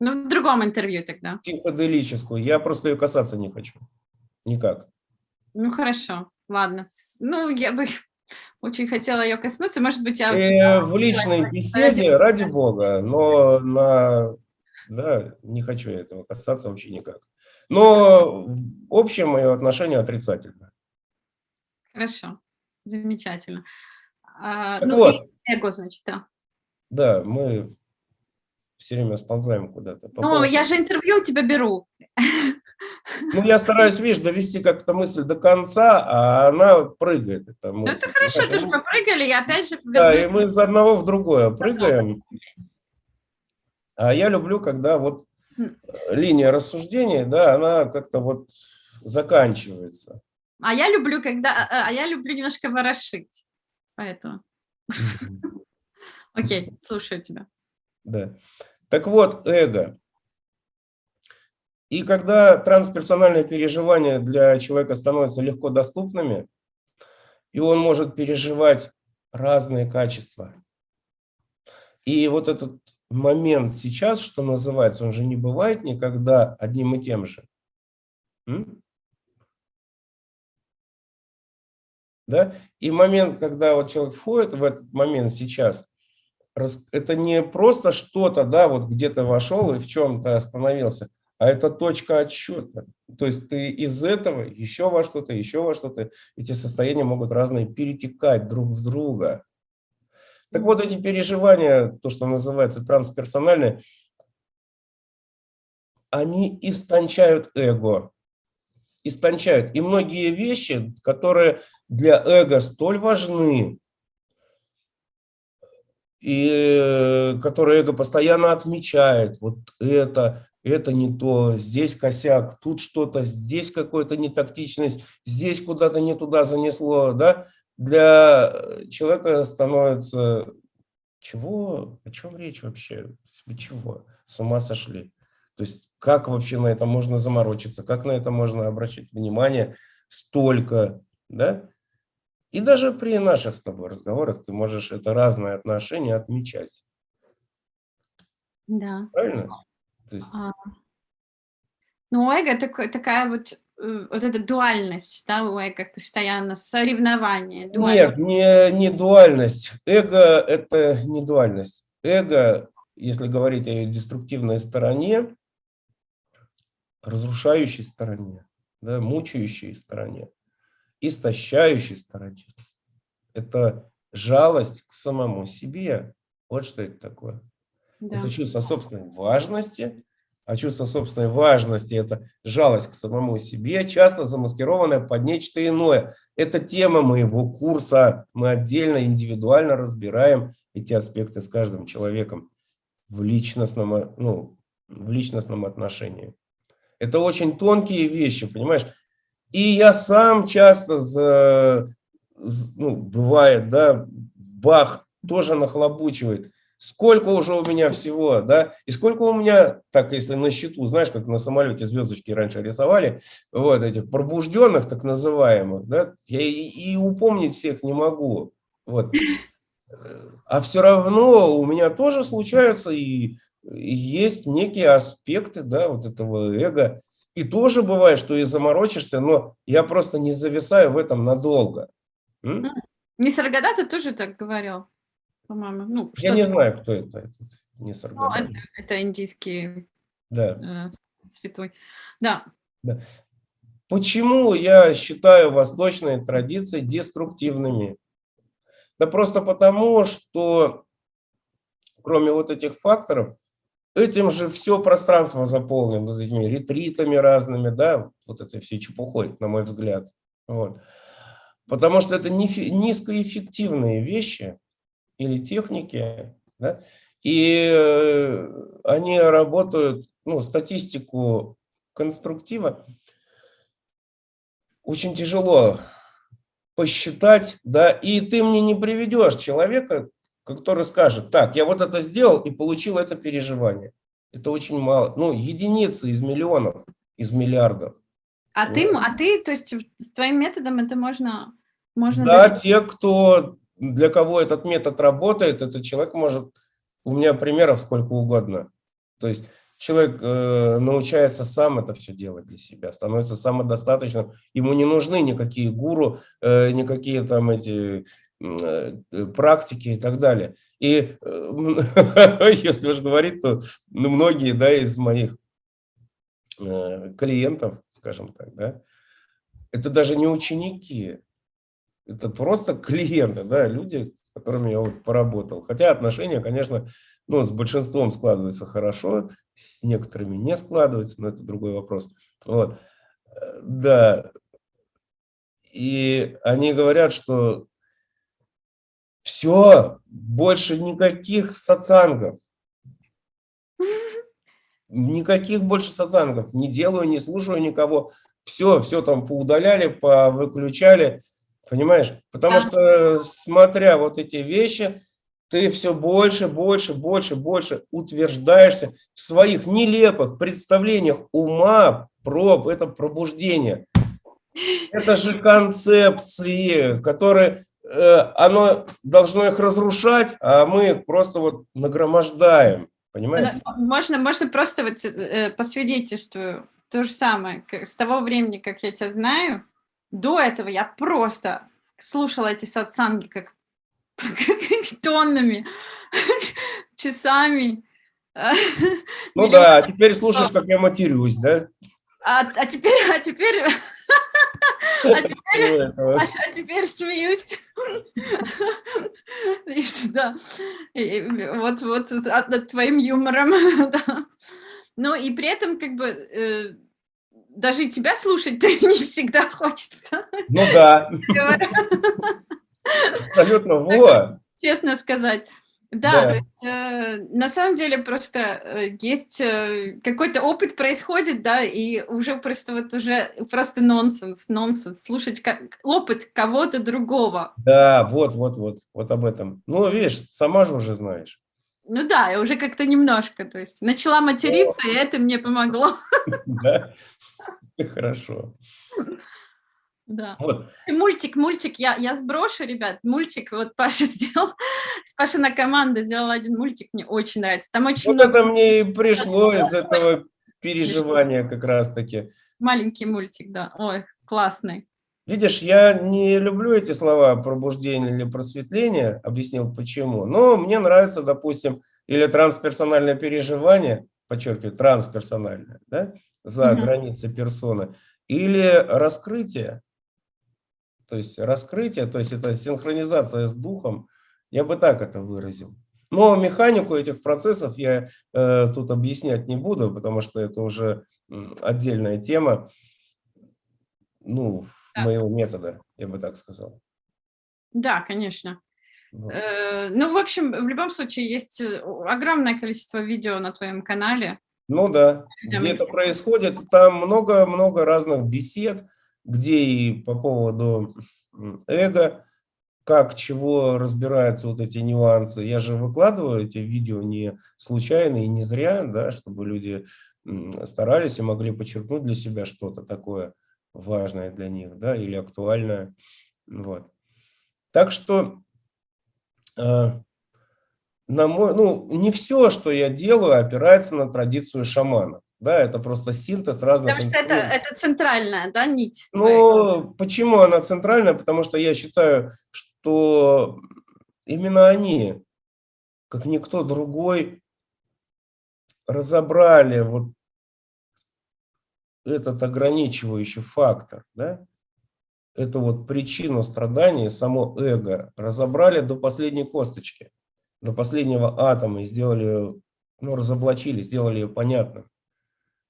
Ну, в другом интервью тогда. Психоделическую. Я просто ее касаться не хочу. Никак. Ну, хорошо. Ладно. Ну, я бы очень хотела ее коснуться. Может быть, я... Э, в личной беседе, ради бога, но на да, не хочу этого касаться вообще никак. Но общее мое отношение отрицательное. Хорошо, замечательно. А, ну, вот. эго, значит, да. Да, мы все время сползаем куда-то. Ну, поводу... я же интервью у тебя беру. Ну, я стараюсь, видишь, довести как-то мысль до конца, а она прыгает. Ну, это хорошо, ты же попрыгали, я опять же... Да, и мы из одного в другое прыгаем. А я люблю, когда вот хм. линия рассуждения, да, она как-то вот заканчивается. А я люблю, когда, а, а я люблю немножко ворошить, поэтому. Окей, слушаю тебя. Да. Так вот, эго. И когда трансперсональные переживания для человека становятся легко доступными, и он может переживать разные качества. И вот этот момент сейчас, что называется, он же не бывает никогда одним и тем же. Да? И момент, когда вот человек входит в этот момент сейчас, это не просто что-то, да, вот где-то вошел и в чем-то остановился, а это точка отсчета. То есть ты из этого еще во что-то, еще во что-то. Эти состояния могут разные перетекать друг в друга. Так вот, эти переживания, то, что называется трансперсональные, они истончают эго. Истончают. И многие вещи, которые для эго столь важны, и которые эго постоянно отмечает, вот это, это не то, здесь косяк, тут что-то, здесь какая-то нетактичность, здесь куда-то не туда занесло, да, для человека становится, чего, о чем речь вообще, вы чего, с ума сошли. То есть как вообще на это можно заморочиться, как на это можно обращать внимание столько, да? И даже при наших с тобой разговорах ты можешь это разное отношение отмечать. Да. Правильно? То есть... а. Ну, эго такой, такая вот, э, вот эта дуальность, да, у эго постоянно, соревнование. Дуальность. Нет, не, не дуальность. Эго – это не дуальность. Эго, если говорить о ее деструктивной стороне, разрушающей стороне, да, мучающей стороне, истощающей стороне, это жалость к самому себе. Вот что это такое. Да. Это чувство собственной важности, а чувство собственной важности – это жалость к самому себе, часто замаскированная под нечто иное. Это тема моего курса. Мы отдельно, индивидуально разбираем эти аспекты с каждым человеком в личностном, ну, в личностном отношении. Это очень тонкие вещи, понимаешь? И я сам часто, за, ну, бывает, да, бах, тоже нахлобучивает. Сколько уже у меня всего, да, и сколько у меня, так если на счету, знаешь, как на самолете звездочки раньше рисовали, вот этих пробужденных так называемых, да, я и, и упомнить всех не могу, вот. А все равно у меня тоже случаются и, и есть некие аспекты, да, вот этого эго, и тоже бывает, что и заморочишься, но я просто не зависаю в этом надолго. М? Не Саргадата тоже так говорил по-моему. Ну, Я не знаю, кто это. Этот, не ну, это, это индийский да. э, святой. Да. да. Почему я считаю восточные традиции деструктивными? Да просто потому, что кроме вот этих факторов, этим же все пространство заполнено этими ретритами разными, да, вот этой всей чепухой, на мой взгляд. Вот. Потому что это низкоэффективные вещи, или техники, да, и э, они работают, ну, статистику конструктива очень тяжело посчитать, да, и ты мне не приведешь человека, который скажет, так, я вот это сделал и получил это переживание. Это очень мало, ну, единицы из миллионов, из миллиардов. А вот. ты, а ты, то есть с твоим методом это можно, можно. Да, добиться? те, кто для кого этот метод работает, этот человек может, у меня примеров сколько угодно. То есть человек э, научается сам это все делать для себя, становится самодостаточным, ему не нужны никакие гуру, э, никакие там эти практики и так далее. И э, если уж говорить, то ну, многие да, из моих э, клиентов, скажем так, да, это даже не ученики, это просто клиенты, да, люди, с которыми я вот поработал. Хотя отношения, конечно, ну, с большинством складываются хорошо, с некоторыми не складываются, но это другой вопрос. Вот. Э, да. И они говорят, что все, больше никаких сатсангов. Никаких больше сатсангов. Не делаю, не слушаю никого. Все, все там поудаляли, повыключали. Понимаешь? Потому да. что, смотря вот эти вещи, ты все больше, больше, больше, больше утверждаешься в своих нелепых представлениях ума про это пробуждение. Это же концепции, которые оно должно их разрушать, а мы их просто вот нагромождаем. Понимаешь? Можно, можно просто вот э, по свидетельству то же самое. С того времени, как я тебя знаю, до этого я просто слушала эти сатсанги как тоннами, часами. Ну да, а теперь слушаешь, как я матерюсь, да? А, а теперь, а теперь, а теперь, а, а теперь смеюсь. Да. Вот, вот над твоим юмором. Да. Ну и при этом как бы э, даже и тебя слушать не всегда хочется. Ну да. Абсолютно, вот. Честно сказать. Да, да. Есть, э, на самом деле просто э, есть э, какой-то опыт происходит, да, и уже просто вот уже просто нонсенс, нонсенс, слушать как, опыт кого-то другого. Да, вот, вот, вот, вот об этом. Ну, видишь, сама же уже знаешь. Ну да, я уже как-то немножко, то есть начала материться, О. и это мне помогло. Да, хорошо. Да. Вот. Мультик, мультик, я, я сброшу, ребят, мультик, вот Паша сделал, Пашина команда сделала один мультик, мне очень нравится. Там очень вот много... это мне и пришло из этого переживания как раз-таки. Маленький мультик, да, ой, классный. Видишь, я не люблю эти слова пробуждение или просветление, объяснил почему, но мне нравится, допустим, или трансперсональное переживание, подчеркиваю, трансперсональное, да, за угу. границы персоны, или раскрытие, то есть раскрытие, то есть это синхронизация с духом, я бы так это выразил. Но механику этих процессов я э, тут объяснять не буду, потому что это уже отдельная тема ну, да. моего метода, я бы так сказал. Да, конечно. Вот. Э, ну, в общем, в любом случае есть э, огромное количество видео на твоем канале. Ну да, где это происходит, там много-много разных бесед, где и по поводу эго, как, чего разбираются вот эти нюансы. Я же выкладываю эти видео не случайно и не зря, да, чтобы люди старались и могли подчеркнуть для себя что-то такое важное для них, да, или актуальное. Вот. Так что, э, на мой, ну, не все, что я делаю, опирается на традицию шамана. Да, это просто синтез разных Потому что это, это центральная, да, нить? Ну, почему она центральная? Потому что я считаю, что именно они, как никто другой, разобрали вот этот ограничивающий фактор, да, эту вот причину страдания, само эго, разобрали до последней косточки, до последнего атома и сделали, ну, разоблачили, сделали ее понятным.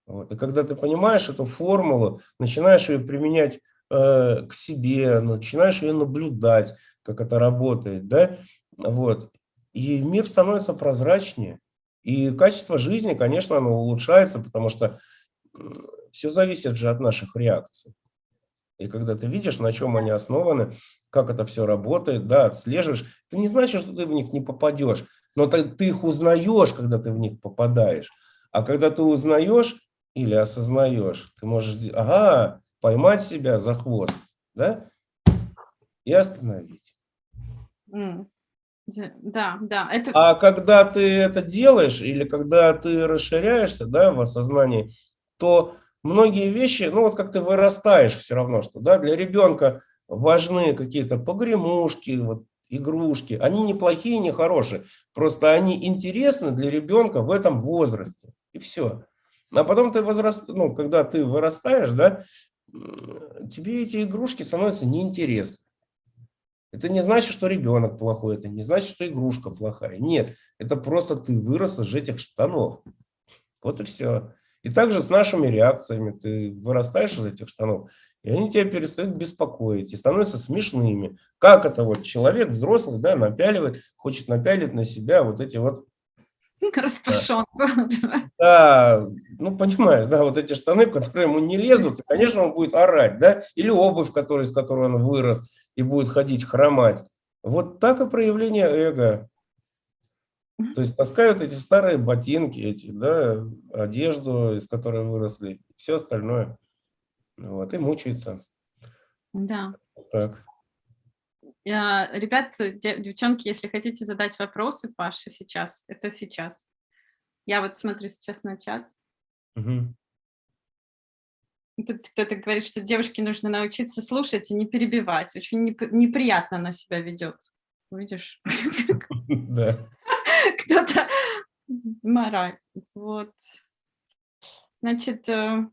Вот. И когда ты понимаешь эту формулу, начинаешь ее применять э, к себе, начинаешь ее наблюдать, как это работает, да, вот, и мир становится прозрачнее, и качество жизни, конечно, оно улучшается, потому что все зависит же от наших реакций. И когда ты видишь, на чем они основаны, как это все работает, да, отслеживаешь, это не значит, что ты в них не попадешь, но ты, ты их узнаешь, когда ты в них попадаешь. А когда ты узнаешь, или осознаешь, ты можешь, ага, поймать себя за хвост, да, и остановить. Да, да. Это... А когда ты это делаешь, или когда ты расширяешься, да, в осознании, то многие вещи, ну вот как ты вырастаешь все равно, что, да, для ребенка важны какие-то погремушки, вот, игрушки, они не плохие, не хорошие, просто они интересны для ребенка в этом возрасте, и все. А потом ты возраст, ну, когда ты вырастаешь, да, тебе эти игрушки становятся неинтересны. Это не значит, что ребенок плохой, это не значит, что игрушка плохая. Нет, это просто ты вырос из этих штанов. Вот и все. И также с нашими реакциями. Ты вырастаешь из этих штанов, и они тебя перестают беспокоить и становятся смешными. Как это вот человек взрослый, да, напяливает, хочет напялить на себя вот эти вот Распашонку. Да, ну понимаешь, да, вот эти штаны, которые ему не лезут, и, конечно, он будет орать, да, или обувь, который, из которой он вырос, и будет ходить хромать. Вот так и проявление эго. То есть таскают эти старые ботинки, эти, да, одежду, из которой выросли, все остальное. Вот, и мучаются. Да. Так. Ребят, девчонки, если хотите задать вопросы Паше сейчас, это сейчас. Я вот смотрю сейчас на чат. Угу. Тут кто-то говорит, что девушке нужно научиться слушать и не перебивать. Очень неприятно на себя ведет. видишь? Да. Кто-то мораль. Вот. Значит, э,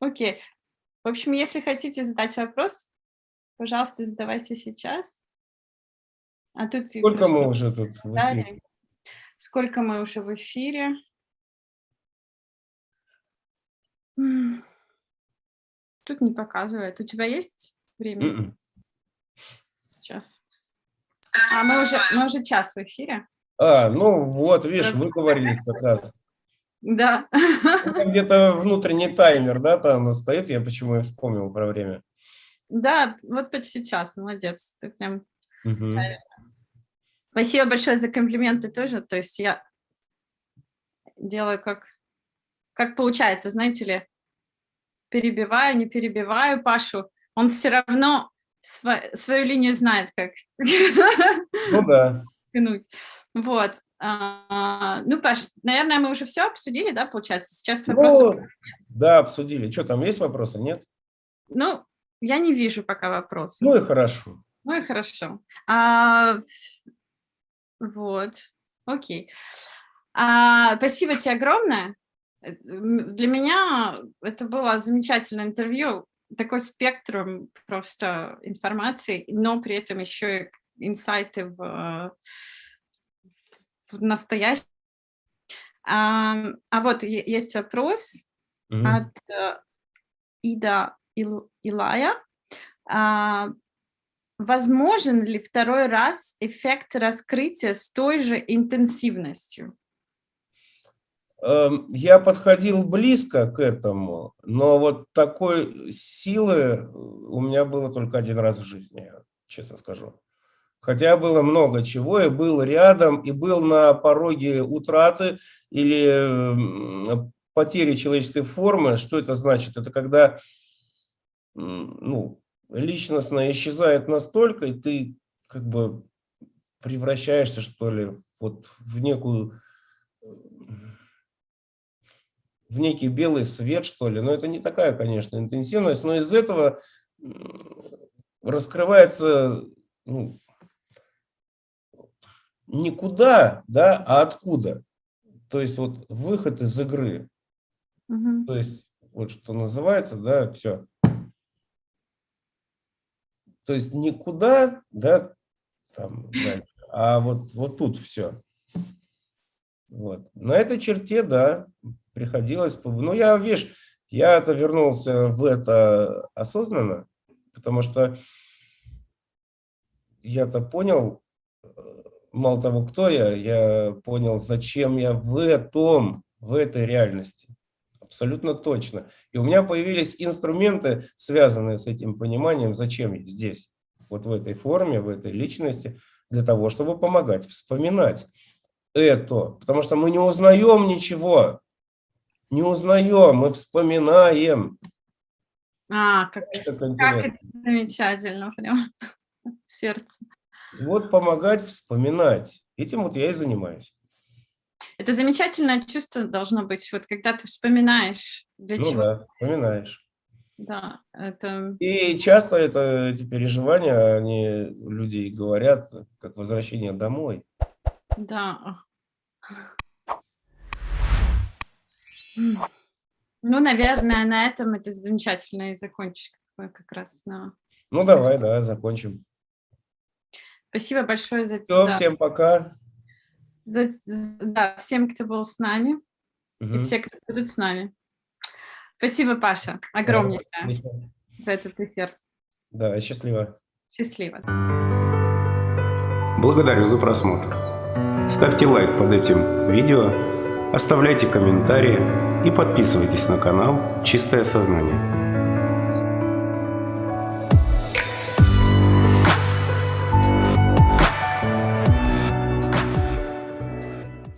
окей. В общем, если хотите задать вопрос, пожалуйста, задавайте сейчас. А тут... Сколько мы уже тут? Сколько мы уже в эфире? Тут не показывает. У тебя есть время? Mm -mm. Сейчас. А мы уже, мы уже час в эфире. А, ну вот, видишь, вы говорили как раз. Да. Где-то внутренний таймер, да, там стоит, я почему и вспомнил про время. Да, вот почти час, молодец. Ты прям... Угу. Спасибо большое за комплименты тоже. То есть я делаю как, как получается, знаете ли, перебиваю, не перебиваю Пашу. Он все равно св свою линию знает, как. Ну да. Вот. А, ну, Паш, наверное, мы уже все обсудили, да, получается? Сейчас вопросы. Ну, да, обсудили. Что, там есть вопросы, нет? Ну, я не вижу пока вопросов. Ну и хорошо. Ну и хорошо. А, вот, окей. А, спасибо тебе огромное. Для меня это было замечательное интервью, такой спектр просто информации, но при этом еще и инсайты в, в настоящем. А, а вот есть вопрос mm -hmm. от uh, Ида Ил, Илая. А, возможен ли второй раз эффект раскрытия с той же интенсивностью? Эм, я подходил близко к этому, но вот такой силы у меня было только один раз в жизни, честно скажу. Хотя было много чего, и был рядом, и был на пороге утраты или потери человеческой формы. Что это значит? Это когда ну, личностное исчезает настолько, и ты как бы превращаешься, что ли, вот в некую в некий белый свет, что ли. Но это не такая, конечно, интенсивность, но из этого раскрывается ну, никуда, да, а откуда. То есть вот выход из игры. Угу. То есть вот что называется, да, все. То есть никуда, да, там, дальше, а вот, вот тут все. Вот. На этой черте, да, приходилось... Ну, я, видишь, я-то вернулся в это осознанно, потому что я-то понял, мало того, кто я, я понял, зачем я в этом, в этой реальности. Абсолютно точно. И у меня появились инструменты, связанные с этим пониманием, зачем я здесь, вот в этой форме, в этой личности, для того, чтобы помогать вспоминать это. Потому что мы не узнаем ничего не узнаем, мы вспоминаем. А, как, как, как это замечательно, прям в сердце. Вот помогать вспоминать. Этим вот я и занимаюсь. Это замечательное чувство должно быть, вот когда ты вспоминаешь. Для ну чего. да, вспоминаешь. Да, это... И часто это, эти переживания, они люди говорят, как возвращение домой. Да. Ну, наверное, на этом это замечательно и закончишь как раз. На... Ну, давай, да, закончим. Спасибо большое за... Все, за... всем пока. За... Да, всем, кто был с нами, угу. и все, кто будут с нами. Спасибо, Паша, огромное да, за этот эфир. Да, счастливо. Счастливо. Благодарю за просмотр. Ставьте лайк под этим видео Оставляйте комментарии и подписывайтесь на канал «Чистое сознание».